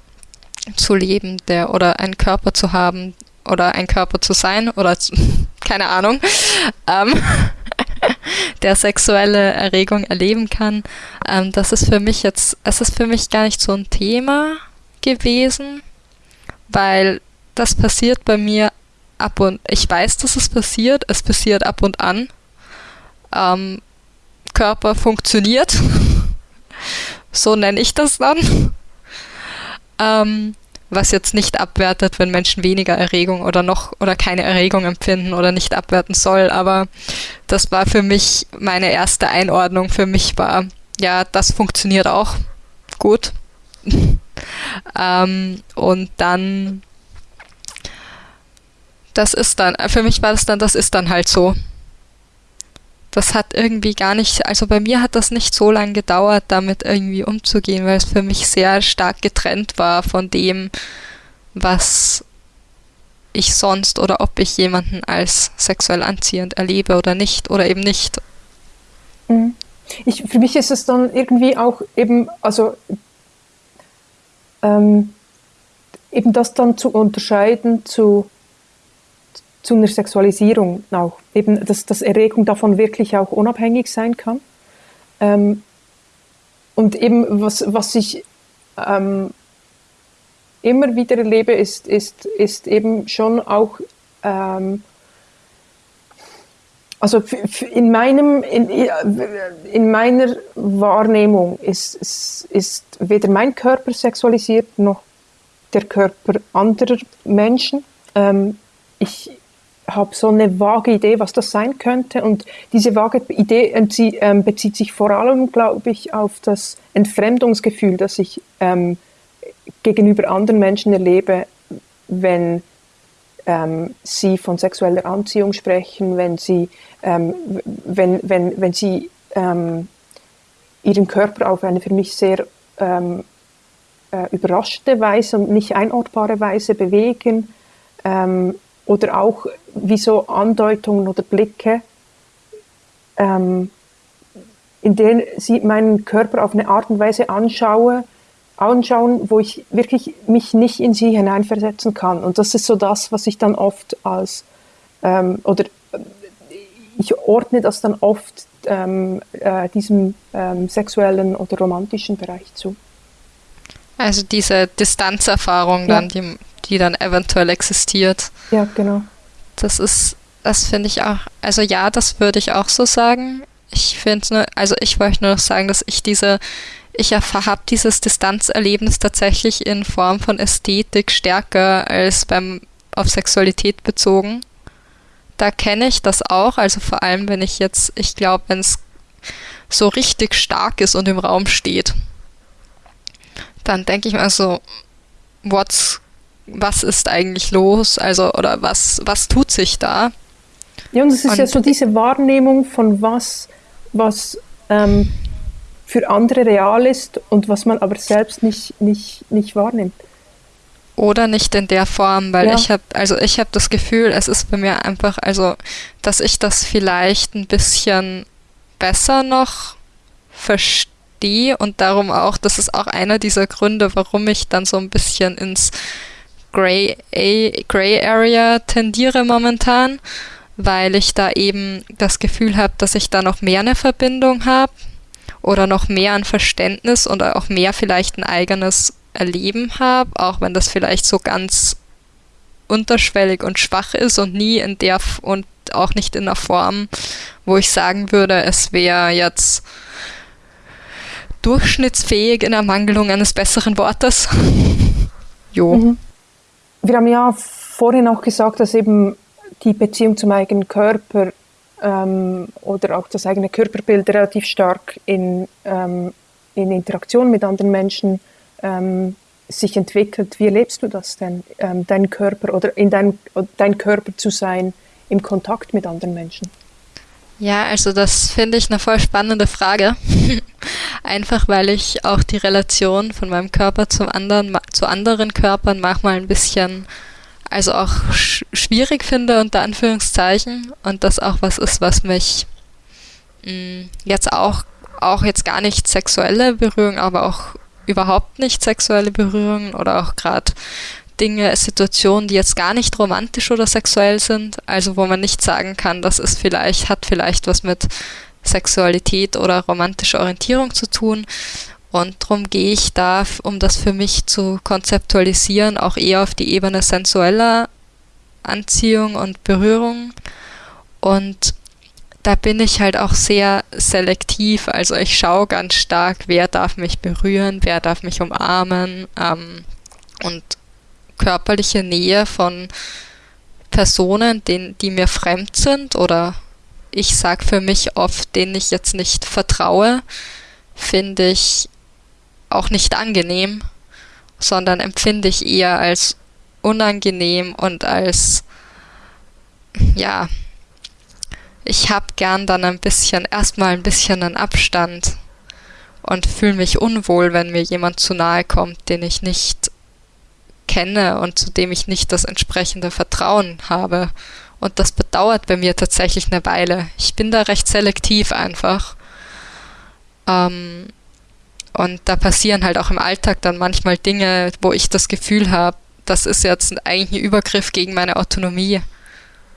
zu leben, der oder einen Körper zu haben oder ein Körper zu sein oder keine Ahnung, ähm, der sexuelle Erregung erleben kann. Ähm, das ist für mich jetzt, es ist für mich gar nicht so ein Thema gewesen, weil das passiert bei mir ab und ich weiß, dass es passiert, es passiert ab und an. Ähm, Körper funktioniert. so nenne ich das dann. Ähm, was jetzt nicht abwertet, wenn Menschen weniger Erregung oder noch oder keine Erregung empfinden oder nicht abwerten soll. Aber das war für mich meine erste Einordnung. Für mich war, ja, das funktioniert auch gut. ähm, und dann, das ist dann, für mich war das dann, das ist dann halt so das hat irgendwie gar nicht, also bei mir hat das nicht so lange gedauert, damit irgendwie umzugehen, weil es für mich sehr stark getrennt war von dem, was ich sonst oder ob ich jemanden als sexuell anziehend erlebe oder nicht oder eben nicht.
Mhm. Ich, für mich ist es dann irgendwie auch eben, also ähm, eben das dann zu unterscheiden zu, zu einer Sexualisierung auch. Eben, dass, dass Erregung davon wirklich auch unabhängig sein kann. Ähm, und eben, was, was ich ähm, immer wieder erlebe, ist, ist, ist eben schon auch, ähm, also in, meinem, in, in meiner Wahrnehmung ist, ist, ist weder mein Körper sexualisiert noch der Körper anderer Menschen. Ähm, ich habe so eine vage Idee, was das sein könnte. Und diese vage Idee ähm, bezieht sich vor allem, glaube ich, auf das Entfremdungsgefühl, das ich ähm, gegenüber anderen Menschen erlebe, wenn ähm, sie von sexueller Anziehung sprechen, wenn sie, ähm, wenn, wenn, wenn sie ähm, ihren Körper auf eine für mich sehr ähm, äh, überraschende Weise und nicht einordbare Weise bewegen ähm, oder auch wie so Andeutungen oder Blicke, ähm, in denen sie meinen Körper auf eine Art und Weise anschaue, anschauen, wo ich wirklich mich nicht in sie hineinversetzen kann. Und das ist so das, was ich dann oft als, ähm, oder äh, ich ordne das dann oft ähm, äh, diesem ähm, sexuellen oder romantischen Bereich zu.
Also diese Distanzerfahrung
ja.
dann, die, die dann eventuell existiert.
Ja, genau.
Das ist, das finde ich auch, also ja, das würde ich auch so sagen. Ich finde nur, also ich wollte nur noch sagen, dass ich diese ich habe dieses Distanzerlebnis tatsächlich in Form von Ästhetik stärker als beim auf Sexualität bezogen. Da kenne ich das auch, also vor allem, wenn ich jetzt, ich glaube, wenn es so richtig stark ist und im Raum steht, dann denke ich mir so, what's, was ist eigentlich los? Also, oder was, was tut sich da?
Ja, und es ist und, ja so diese Wahrnehmung von was, was ähm, für andere real ist und was man aber selbst nicht, nicht, nicht wahrnimmt.
Oder nicht in der Form, weil ja. ich habe, also ich habe das Gefühl, es ist bei mir einfach, also, dass ich das vielleicht ein bisschen besser noch verstehe und darum auch, das ist auch einer dieser Gründe, warum ich dann so ein bisschen ins Gray, Gray Area tendiere momentan, weil ich da eben das Gefühl habe, dass ich da noch mehr eine Verbindung habe oder noch mehr an Verständnis und auch mehr vielleicht ein eigenes Erleben habe, auch wenn das vielleicht so ganz unterschwellig und schwach ist und nie in der und auch nicht in der Form, wo ich sagen würde, es wäre jetzt durchschnittsfähig in Ermangelung eines besseren Wortes. jo. Mhm.
Wir haben ja vorhin auch gesagt, dass eben die Beziehung zum eigenen Körper ähm, oder auch das eigene Körperbild relativ stark in, ähm, in Interaktion mit anderen Menschen ähm, sich entwickelt. Wie erlebst du das denn, ähm, dein Körper oder in dein, dein Körper zu sein im Kontakt mit anderen Menschen?
Ja, also das finde ich eine voll spannende Frage. Einfach weil ich auch die Relation von meinem Körper zum anderen, zu anderen Körpern manchmal ein bisschen also auch sch schwierig finde, unter Anführungszeichen. Und das auch was ist, was mich mh, mm, jetzt auch, auch jetzt gar nicht sexuelle Berührung, aber auch überhaupt nicht sexuelle Berührungen oder auch gerade Dinge, Situationen, die jetzt gar nicht romantisch oder sexuell sind, also wo man nicht sagen kann, das ist vielleicht, hat vielleicht was mit Sexualität oder romantischer Orientierung zu tun, und darum gehe ich da, um das für mich zu konzeptualisieren, auch eher auf die Ebene sensueller Anziehung und Berührung. Und da bin ich halt auch sehr selektiv. Also ich schaue ganz stark, wer darf mich berühren, wer darf mich umarmen. Ähm, und körperliche Nähe von Personen, denen, die mir fremd sind oder ich sage für mich oft, denen ich jetzt nicht vertraue, finde ich auch nicht angenehm, sondern empfinde ich eher als unangenehm und als, ja, ich habe gern dann ein bisschen, erstmal ein bisschen einen Abstand und fühle mich unwohl, wenn mir jemand zu nahe kommt, den ich nicht kenne und zu dem ich nicht das entsprechende Vertrauen habe. Und das bedauert bei mir tatsächlich eine Weile. Ich bin da recht selektiv einfach. Ähm, und da passieren halt auch im Alltag dann manchmal Dinge, wo ich das Gefühl habe, das ist jetzt eigentlich ein Übergriff gegen meine Autonomie.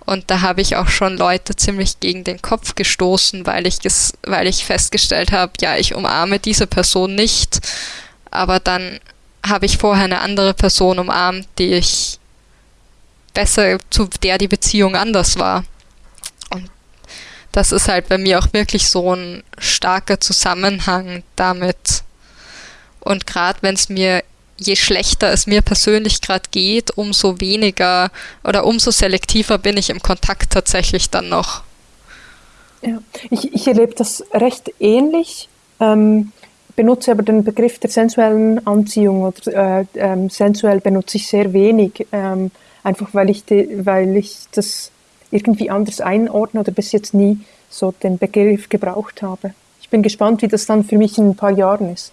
Und da habe ich auch schon Leute ziemlich gegen den Kopf gestoßen, weil ich, weil ich festgestellt habe, ja, ich umarme diese Person nicht, aber dann habe ich vorher eine andere Person umarmt, die ich besser, zu der die Beziehung anders war. Und das ist halt bei mir auch wirklich so ein starker Zusammenhang damit. Und gerade wenn es mir, je schlechter es mir persönlich gerade geht, umso weniger oder umso selektiver bin ich im Kontakt tatsächlich dann noch.
Ja, ich, ich erlebe das recht ähnlich. Ähm, benutze aber den Begriff der sensuellen Anziehung oder äh, ähm, sensuell benutze ich sehr wenig. Ähm, einfach weil ich, die, weil ich das irgendwie anders einordne oder bis jetzt nie so den Begriff gebraucht habe. Ich bin gespannt, wie das dann für mich in ein paar Jahren ist.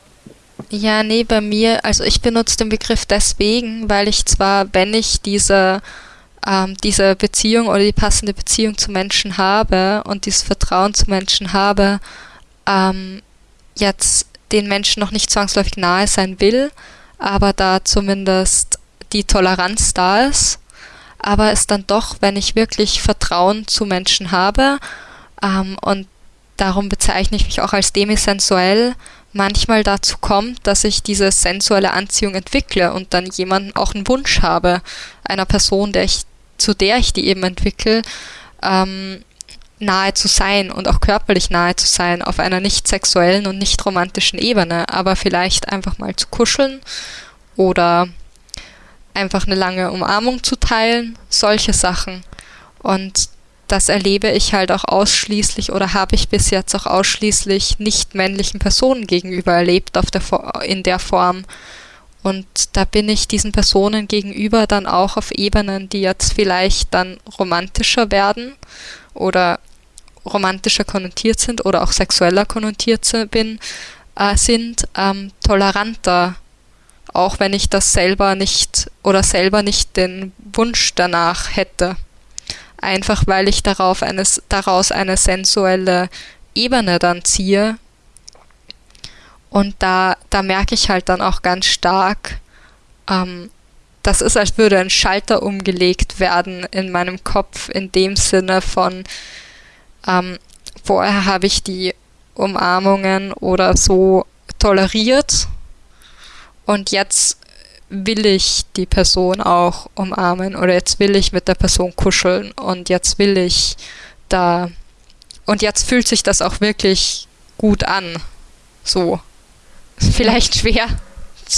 Ja, nee, bei mir, also ich benutze den Begriff deswegen, weil ich zwar, wenn ich diese, ähm, diese Beziehung oder die passende Beziehung zu Menschen habe und dieses Vertrauen zu Menschen habe, ähm, jetzt den Menschen noch nicht zwangsläufig nahe sein will, aber da zumindest die Toleranz da ist, aber es dann doch, wenn ich wirklich Vertrauen zu Menschen habe ähm, und darum bezeichne ich mich auch als demisensuell, manchmal dazu kommt, dass ich diese sensuelle Anziehung entwickle und dann jemanden auch einen Wunsch habe, einer Person, der ich, zu der ich die eben entwickle, ähm, nahe zu sein und auch körperlich nahe zu sein auf einer nicht sexuellen und nicht romantischen Ebene, aber vielleicht einfach mal zu kuscheln oder einfach eine lange Umarmung zu teilen, solche Sachen. Und das erlebe ich halt auch ausschließlich oder habe ich bis jetzt auch ausschließlich nicht männlichen Personen gegenüber erlebt auf der, in der Form. Und da bin ich diesen Personen gegenüber dann auch auf Ebenen, die jetzt vielleicht dann romantischer werden oder romantischer konnotiert sind oder auch sexueller konnotiert bin, äh, sind, ähm, toleranter auch wenn ich das selber nicht oder selber nicht den Wunsch danach hätte. Einfach weil ich darauf eines, daraus eine sensuelle Ebene dann ziehe. Und da, da merke ich halt dann auch ganz stark, ähm, das ist, als würde ein Schalter umgelegt werden in meinem Kopf, in dem Sinne von, ähm, vorher habe ich die Umarmungen oder so toleriert und jetzt will ich die Person auch umarmen oder jetzt will ich mit der Person kuscheln und jetzt will ich da und jetzt fühlt sich das auch wirklich gut an. So. Vielleicht schwer,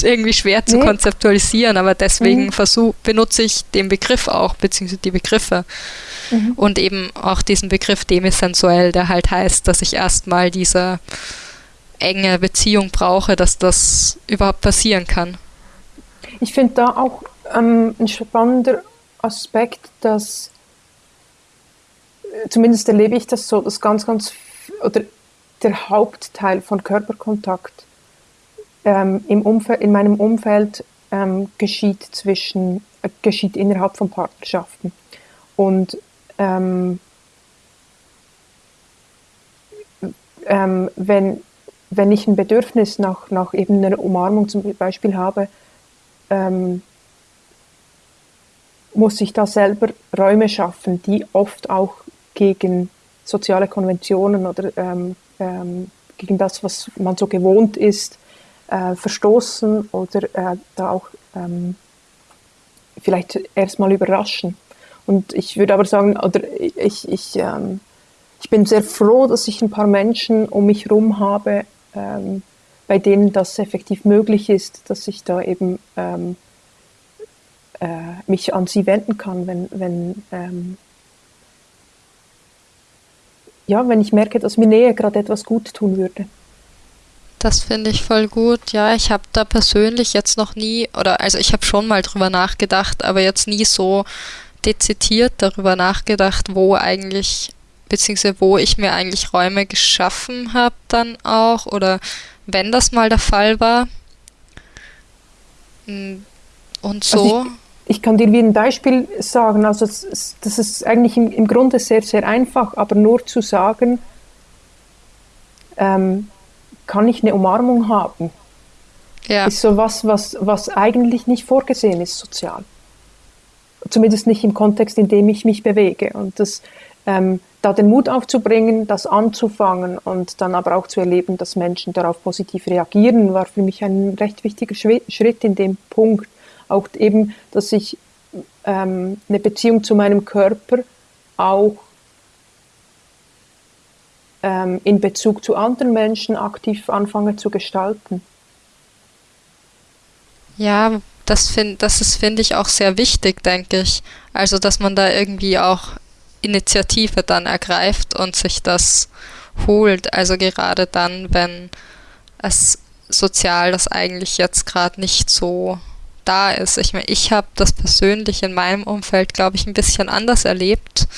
irgendwie schwer zu nee. konzeptualisieren, aber deswegen mhm. versuch, benutze ich den Begriff auch, beziehungsweise die Begriffe. Mhm. Und eben auch diesen Begriff demisensuell, der halt heißt, dass ich erstmal diese enge Beziehung brauche, dass das überhaupt passieren kann.
Ich finde da auch ähm, ein spannender Aspekt, dass äh, zumindest erlebe ich das so, dass ganz, ganz oder der Hauptteil von Körperkontakt ähm, im Umfeld, in meinem Umfeld ähm, geschieht zwischen äh, geschieht innerhalb von Partnerschaften. Und ähm, ähm wenn wenn ich ein Bedürfnis nach, nach eben einer Umarmung zum Beispiel habe, ähm, muss ich da selber Räume schaffen, die oft auch gegen soziale Konventionen oder ähm, ähm, gegen das, was man so gewohnt ist, äh, verstoßen oder äh, da auch ähm, vielleicht erstmal überraschen. Und ich würde aber sagen, oder ich, ich, ähm, ich bin sehr froh, dass ich ein paar Menschen um mich herum habe, ähm, bei denen das effektiv möglich ist, dass ich da eben ähm, äh, mich an sie wenden kann, wenn, wenn, ähm, ja, wenn ich merke, dass mir Nähe gerade etwas gut tun würde.
Das finde ich voll gut. Ja, ich habe da persönlich jetzt noch nie, oder also ich habe schon mal drüber nachgedacht, aber jetzt nie so dezidiert darüber nachgedacht, wo eigentlich beziehungsweise wo ich mir eigentlich Räume geschaffen habe dann auch oder wenn das mal der Fall war. Hm, Und so. Also
ich, ich, kann dir wie ein Beispiel sagen, also das, das ist eigentlich im, im, Grunde sehr, sehr einfach, aber nur zu sagen, ähm, kann ich eine Umarmung haben? Ja. Ist so was, was, was eigentlich nicht vorgesehen ist sozial. Zumindest nicht im Kontext, in dem ich mich bewege. Und das, ähm, da den Mut aufzubringen, das anzufangen und dann aber auch zu erleben, dass Menschen darauf positiv reagieren, war für mich ein recht wichtiger Schritt in dem Punkt. Auch eben, dass ich ähm, eine Beziehung zu meinem Körper auch ähm, in Bezug zu anderen Menschen aktiv anfange zu gestalten.
Ja, das, find, das ist, finde ich, auch sehr wichtig, denke ich. Also, dass man da irgendwie auch Initiative dann ergreift und sich das holt. Also gerade dann, wenn es sozial das eigentlich jetzt gerade nicht so da ist. Ich meine, ich habe das persönlich in meinem Umfeld, glaube ich, ein bisschen anders erlebt.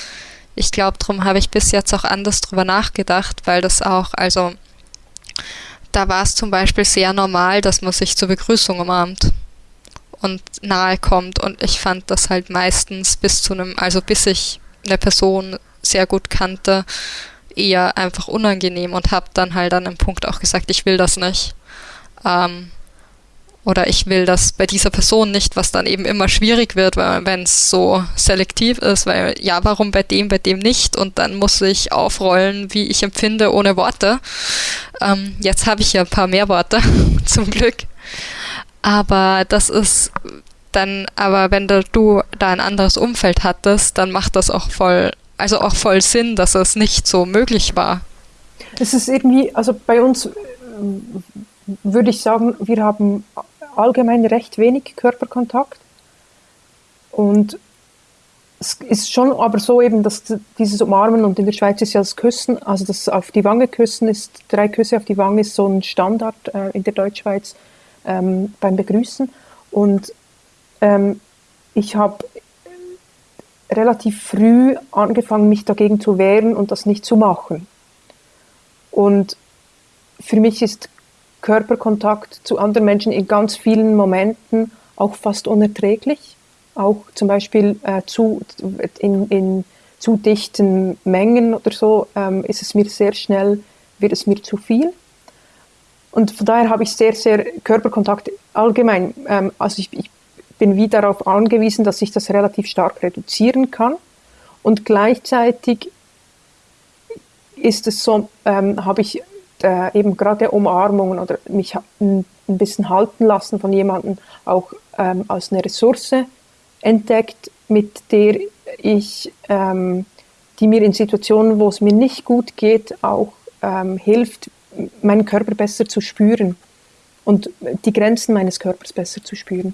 Ich glaube, darum habe ich bis jetzt auch anders drüber nachgedacht, weil das auch, also da war es zum Beispiel sehr normal, dass man sich zur Begrüßung umarmt und nahe kommt und ich fand das halt meistens bis zu einem, also bis ich eine Person sehr gut kannte, eher einfach unangenehm und habe dann halt an einem Punkt auch gesagt, ich will das nicht. Ähm, oder ich will das bei dieser Person nicht, was dann eben immer schwierig wird, wenn es so selektiv ist, weil ja, warum bei dem, bei dem nicht? Und dann muss ich aufrollen, wie ich empfinde, ohne Worte. Ähm, jetzt habe ich ja ein paar mehr Worte, zum Glück. Aber das ist dann, aber wenn du, da ein anderes Umfeld hattest, dann macht das auch voll, also auch voll Sinn, dass es nicht so möglich war.
Es ist irgendwie, also bei uns würde ich sagen, wir haben allgemein recht wenig Körperkontakt. Und es ist schon aber so eben, dass dieses Umarmen und in der Schweiz ist ja das Küssen, also das auf die Wange küssen ist, drei Küsse auf die Wange ist so ein Standard äh, in der Deutschschweiz ähm, beim Begrüßen. Und ähm, ich habe relativ früh angefangen, mich dagegen zu wehren und das nicht zu machen. Und für mich ist Körperkontakt zu anderen Menschen in ganz vielen Momenten auch fast unerträglich. Auch zum Beispiel äh, zu, in, in zu dichten Mengen oder so ähm, ist es mir sehr schnell, wird es mir zu viel. Und von daher habe ich sehr, sehr Körperkontakt allgemein. Ähm, also ich, ich bin wie darauf angewiesen, dass ich das relativ stark reduzieren kann. Und gleichzeitig ist es so, ähm, habe ich äh, eben gerade Umarmungen oder mich ein, bisschen halten lassen von jemandem auch ähm, als eine Ressource entdeckt, mit der ich, ähm, die mir in Situationen, wo es mir nicht gut geht, auch ähm, hilft, meinen Körper besser zu spüren und die Grenzen meines Körpers besser zu spüren.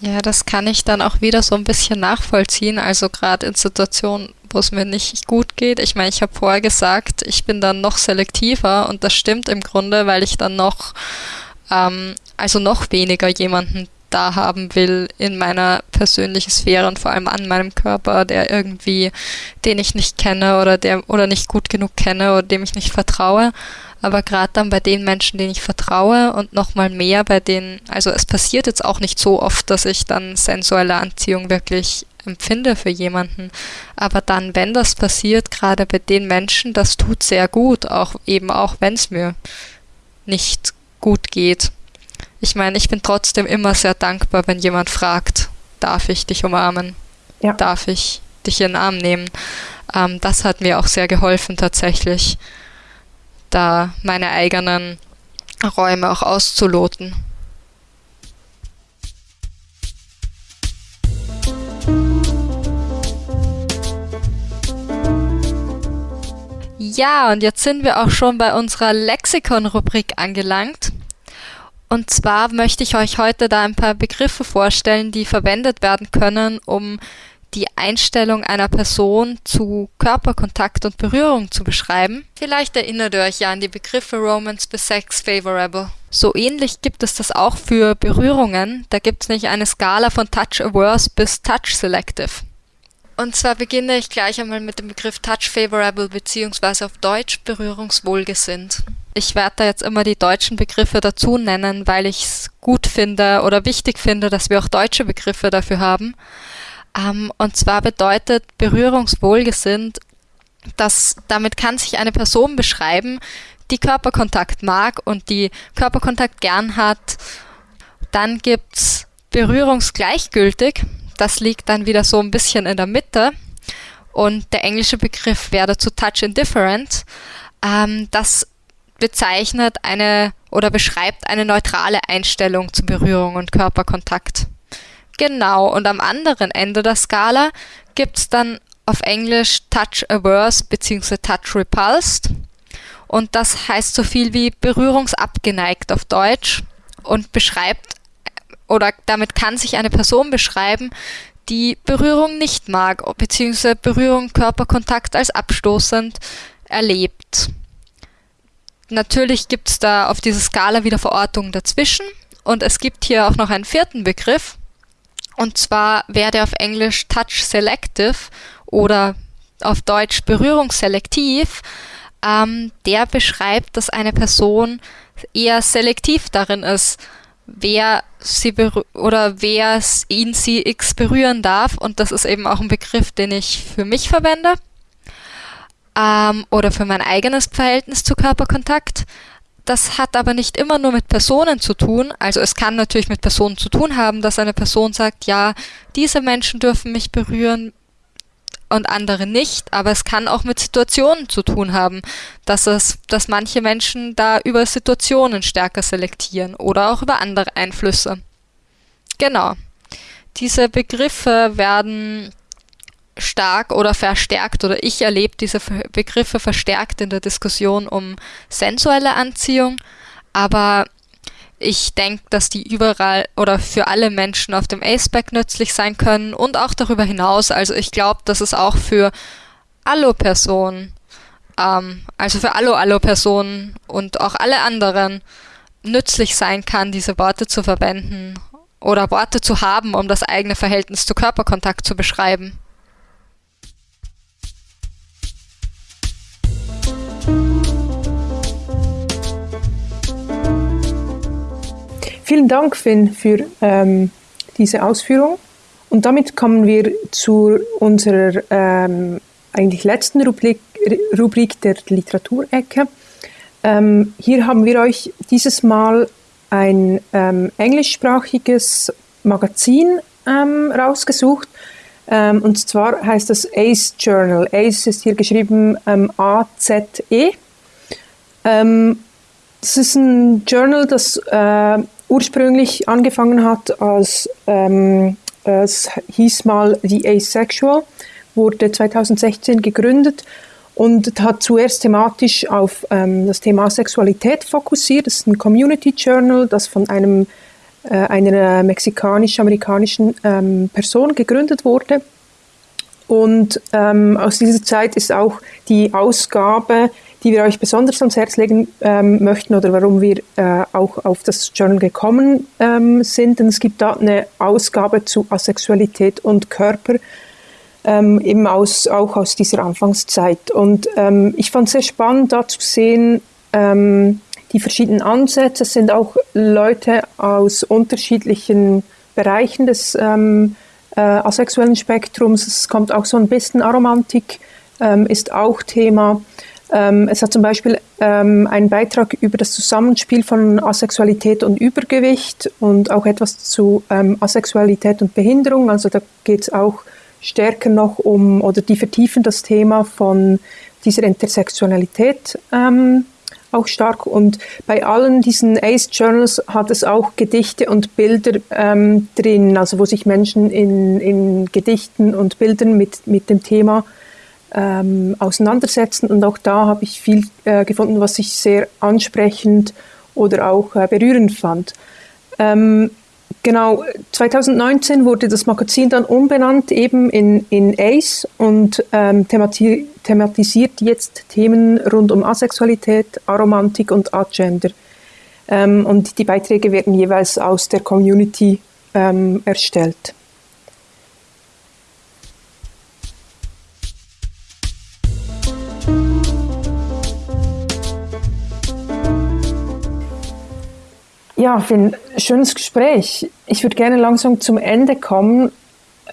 Ja, das kann ich dann auch wieder so ein bisschen nachvollziehen. Also gerade in Situationen, wo es mir nicht gut geht. Ich meine, ich habe vorher gesagt, ich bin dann noch selektiver und das stimmt im Grunde, weil ich dann noch, ähm, also noch weniger jemanden da haben will in meiner persönlichen Sphäre und vor allem an meinem Körper, der irgendwie, den ich nicht kenne oder der oder nicht gut genug kenne oder dem ich nicht vertraue. Aber gerade dann bei den Menschen, denen ich vertraue und nochmal mehr bei denen, also es passiert jetzt auch nicht so oft, dass ich dann sensuelle Anziehung wirklich empfinde für jemanden. Aber dann, wenn das passiert, gerade bei den Menschen, das tut sehr gut, auch eben auch wenn es mir nicht gut geht. Ich meine, ich bin trotzdem immer sehr dankbar, wenn jemand fragt, darf ich dich umarmen? Ja. Darf ich dich in den Arm nehmen? Ähm, das hat mir auch sehr geholfen tatsächlich, da meine eigenen Räume auch auszuloten. Ja, und jetzt sind wir auch schon bei unserer Lexikon-Rubrik angelangt. Und zwar möchte ich euch heute da ein paar Begriffe vorstellen, die verwendet werden können, um die Einstellung einer Person zu Körperkontakt und Berührung zu beschreiben. Vielleicht erinnert ihr euch ja an die Begriffe Romance bis Sex Favorable. So ähnlich gibt es das auch für Berührungen. Da gibt es nicht eine Skala von Touch Averse bis Touch Selective. Und zwar beginne ich gleich einmal mit dem Begriff Touch Favorable beziehungsweise auf Deutsch berührungswohlgesinnt. Ich werde da jetzt immer die deutschen Begriffe dazu nennen, weil ich es gut finde oder wichtig finde, dass wir auch deutsche Begriffe dafür haben. Ähm, und zwar bedeutet berührungswohlgesinnt, dass damit kann sich eine Person beschreiben, die Körperkontakt mag und die Körperkontakt gern hat. Dann gibt's berührungsgleichgültig. Das liegt dann wieder so ein bisschen in der Mitte. Und der englische Begriff wäre dazu Touch Indifferent. Ähm, das bezeichnet eine oder beschreibt eine neutrale Einstellung zu Berührung und Körperkontakt. Genau, und am anderen Ende der Skala gibt es dann auf Englisch Touch Averse bzw. Touch Repulsed. Und das heißt so viel wie berührungsabgeneigt auf Deutsch und beschreibt oder damit kann sich eine Person beschreiben, die Berührung nicht mag, bzw. Berührung, Körperkontakt als abstoßend erlebt. Natürlich gibt es da auf dieser Skala wieder Verortungen dazwischen und es gibt hier auch noch einen vierten Begriff und zwar wäre der auf Englisch Touch Selective oder auf Deutsch Berührungsselektiv. Ähm, der beschreibt, dass eine Person eher selektiv darin ist, wer sie oder wer ihn, sie, x berühren darf. Und das ist eben auch ein Begriff, den ich für mich verwende ähm, oder für mein eigenes Verhältnis zu Körperkontakt. Das hat aber nicht immer nur mit Personen zu tun. Also es kann natürlich mit Personen zu tun haben, dass eine Person sagt, ja, diese Menschen dürfen mich berühren und andere nicht. Aber es kann auch mit Situationen zu tun haben, dass es, dass manche Menschen da über Situationen stärker selektieren oder auch über andere Einflüsse. Genau. Diese Begriffe werden stark oder verstärkt oder ich erlebe diese Begriffe verstärkt in der Diskussion um sensuelle Anziehung, aber ich denke, dass die überall oder für alle Menschen auf dem Aceback nützlich sein können und auch darüber hinaus. Also ich glaube, dass es auch für Allo-Personen, ähm, also für Allo-Allo-Personen und auch alle anderen nützlich sein kann, diese Worte zu verwenden oder Worte zu haben, um das eigene Verhältnis zu Körperkontakt zu beschreiben.
Vielen Dank, Finn, für ähm, diese Ausführung. Und damit kommen wir zu unserer ähm, eigentlich letzten Rubrik, Rubrik der Literaturecke. Ähm, hier haben wir euch dieses Mal ein ähm, englischsprachiges Magazin ähm, rausgesucht. Ähm, und zwar heißt das ACE Journal. ACE ist hier geschrieben ähm, A-Z-E. das ist ein Journal, das äh, ursprünglich angefangen hat als, ähm, es hieß mal The Asexual, wurde 2016 gegründet und hat zuerst thematisch auf ähm, das Thema Sexualität fokussiert. Das ist ein Community Journal, das von einem, äh, einer mexikanisch-amerikanischen ähm, Person gegründet wurde. Und ähm, aus dieser Zeit ist auch die Ausgabe die wir euch besonders ans Herz legen ähm, möchten oder warum wir äh, auch auf das Journal gekommen ähm, sind. Denn es gibt da eine Ausgabe zu Asexualität und Körper, ähm, eben aus, auch aus dieser Anfangszeit. Und ähm, ich fand es sehr spannend, da zu sehen, ähm, die verschiedenen Ansätze. Es sind auch Leute aus unterschiedlichen Bereichen des ähm, äh, asexuellen Spektrums. Es kommt auch so ein bisschen Aromantik, ist auch Thema. Ähm, es hat zum Beispiel ähm, einen Beitrag über das Zusammenspiel von Asexualität und Übergewicht und auch etwas zu ähm, Asexualität und Behinderung. Also da geht es auch stärker noch um, oder die vertiefen das Thema von dieser Intersektionalität ähm, auch stark. Und bei allen diesen Ace Journals hat es auch Gedichte und Bilder ähm, drin, also wo sich Menschen in, in Gedichten und Bildern mit, mit dem Thema ähm, auseinandersetzen. Und auch da habe ich viel äh, gefunden, was ich sehr ansprechend oder auch äh, berührend fand. Ähm, genau, 2019 wurde das Magazin dann umbenannt eben in, in ACE und ähm, themati thematisiert jetzt Themen rund um Asexualität, Aromantik und Agender. Ähm, und die Beiträge werden jeweils aus der Community ähm, erstellt. Ja, ein schönes Gespräch. Ich würde gerne langsam zum Ende kommen.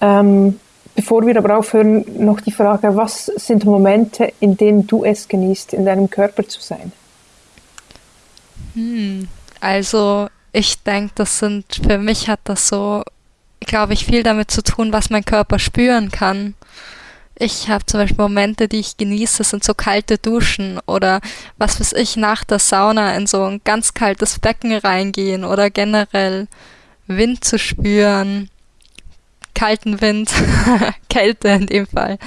Ähm, bevor wir aber aufhören, noch die Frage, was sind Momente, in denen du es genießt, in deinem Körper zu sein?
Hm, also ich denke, das sind, für mich hat das so, glaube ich, viel damit zu tun, was mein Körper spüren kann. Ich habe zum Beispiel Momente, die ich genieße, sind so kalte Duschen oder was weiß ich, nach der Sauna in so ein ganz kaltes Becken reingehen oder generell Wind zu spüren, kalten Wind, Kälte in dem Fall,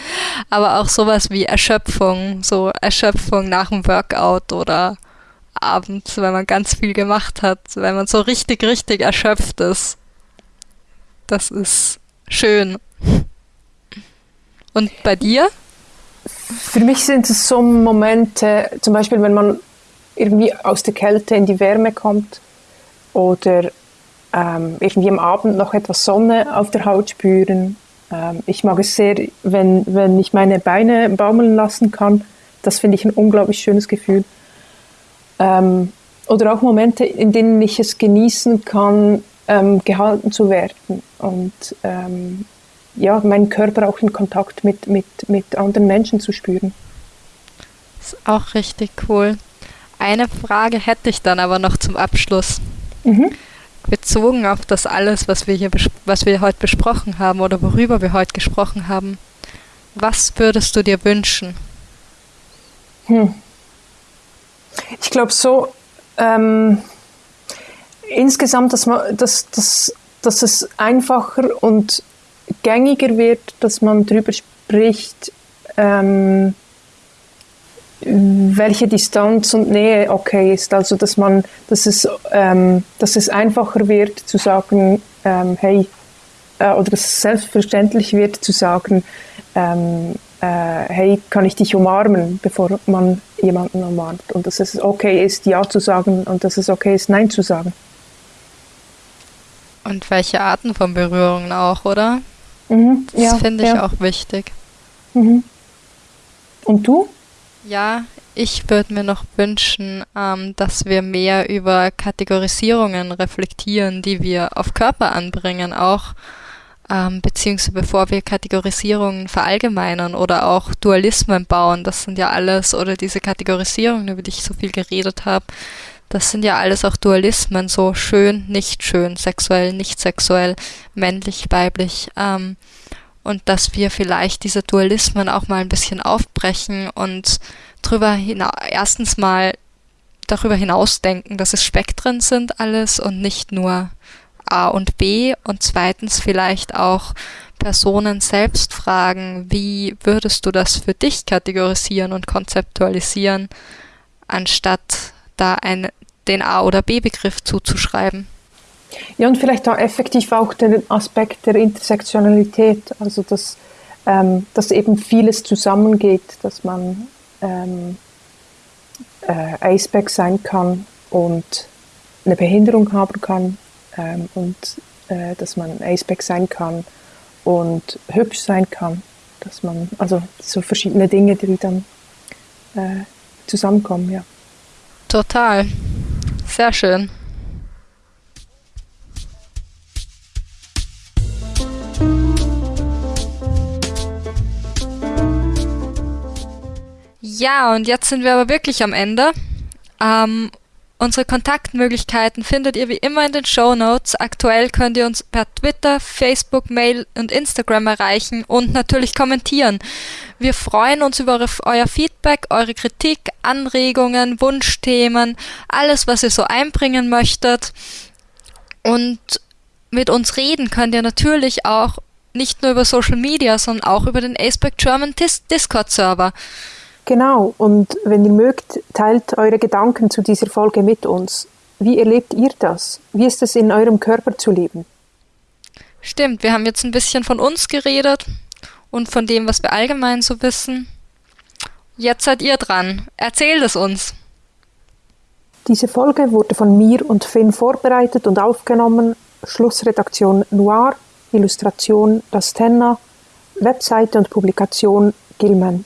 aber auch sowas wie Erschöpfung, so Erschöpfung nach dem Workout oder abends, wenn man ganz viel gemacht hat, wenn man so richtig, richtig erschöpft ist. Das ist schön. Und bei dir?
Für mich sind es so Momente, zum Beispiel, wenn man irgendwie aus der Kälte in die Wärme kommt oder ähm, irgendwie am Abend noch etwas Sonne auf der Haut spüren. Ähm, ich mag es sehr, wenn, wenn ich meine Beine baumeln lassen kann. Das finde ich ein unglaublich schönes Gefühl. Ähm, oder auch Momente, in denen ich es genießen kann, ähm, gehalten zu werden und ähm, ja, meinen Körper auch in Kontakt mit, mit, mit anderen Menschen zu spüren.
Das ist auch richtig cool. Eine Frage hätte ich dann aber noch zum Abschluss. Mhm. Bezogen auf das alles, was wir hier was wir heute besprochen haben oder worüber wir heute gesprochen haben, was würdest du dir wünschen?
Hm. Ich glaube so, ähm, insgesamt, dass, man, dass, dass, dass es einfacher und gängiger wird, dass man darüber spricht, ähm, welche Distanz und Nähe okay ist. Also dass man, dass es, ähm, dass es einfacher wird zu sagen, ähm, hey, äh, oder dass es selbstverständlich wird zu sagen, ähm, äh, hey, kann ich dich umarmen, bevor man jemanden umarmt. Und dass es okay ist, Ja zu sagen und dass es okay ist, Nein zu sagen.
Und welche Arten von Berührungen auch, oder? Mhm, das ja, finde ich ja. auch wichtig.
Mhm. Und du?
Ja, ich würde mir noch wünschen, ähm, dass wir mehr über Kategorisierungen reflektieren, die wir auf Körper anbringen, auch ähm, beziehungsweise bevor wir Kategorisierungen verallgemeinern oder auch Dualismen bauen. Das sind ja alles, oder diese Kategorisierungen, über die ich so viel geredet habe, das sind ja alles auch Dualismen, so schön, nicht schön, sexuell, nicht sexuell, männlich, weiblich. Ähm, und dass wir vielleicht diese Dualismen auch mal ein bisschen aufbrechen und drüber hinaus, erstens mal darüber hinausdenken, dass es Spektren sind alles und nicht nur A und B und zweitens vielleicht auch Personen selbst fragen, wie würdest du das für dich kategorisieren und konzeptualisieren, anstatt da ein, den A- oder B-Begriff zuzuschreiben.
Ja, und vielleicht auch effektiv auch den Aspekt der Intersektionalität, also dass, ähm, dass eben vieles zusammengeht, dass man ähm, äh, Aceback sein kann und eine Behinderung haben kann ähm, und äh, dass man Aceback sein kann und hübsch sein kann, dass man, also so verschiedene Dinge, die dann äh, zusammenkommen, ja.
Total. Sehr schön. Ja, und jetzt sind wir aber wirklich am Ende. Ähm, unsere Kontaktmöglichkeiten findet ihr wie immer in den Show Notes. Aktuell könnt ihr uns per Twitter, Facebook, Mail und Instagram erreichen und natürlich kommentieren. Wir freuen uns über euer Feedback, eure Kritik, Anregungen, Wunschthemen, alles, was ihr so einbringen möchtet. Und mit uns reden könnt ihr natürlich auch nicht nur über Social Media, sondern auch über den Aceback German Discord Server.
Genau, und wenn ihr mögt, teilt eure Gedanken zu dieser Folge mit uns. Wie erlebt ihr das? Wie ist es in eurem Körper zu leben?
Stimmt, wir haben jetzt ein bisschen von uns geredet und von dem, was wir allgemein so wissen. Jetzt seid ihr dran. Erzählt es uns.
Diese Folge wurde von mir und Finn vorbereitet und aufgenommen. Schlussredaktion Noir, Illustration Rastenna, Webseite und Publikation Gilman.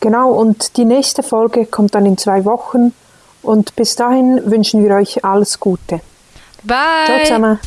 Genau, und die nächste Folge kommt dann in zwei Wochen und bis dahin wünschen wir euch alles Gute.
Bye.
Ciao zusammen.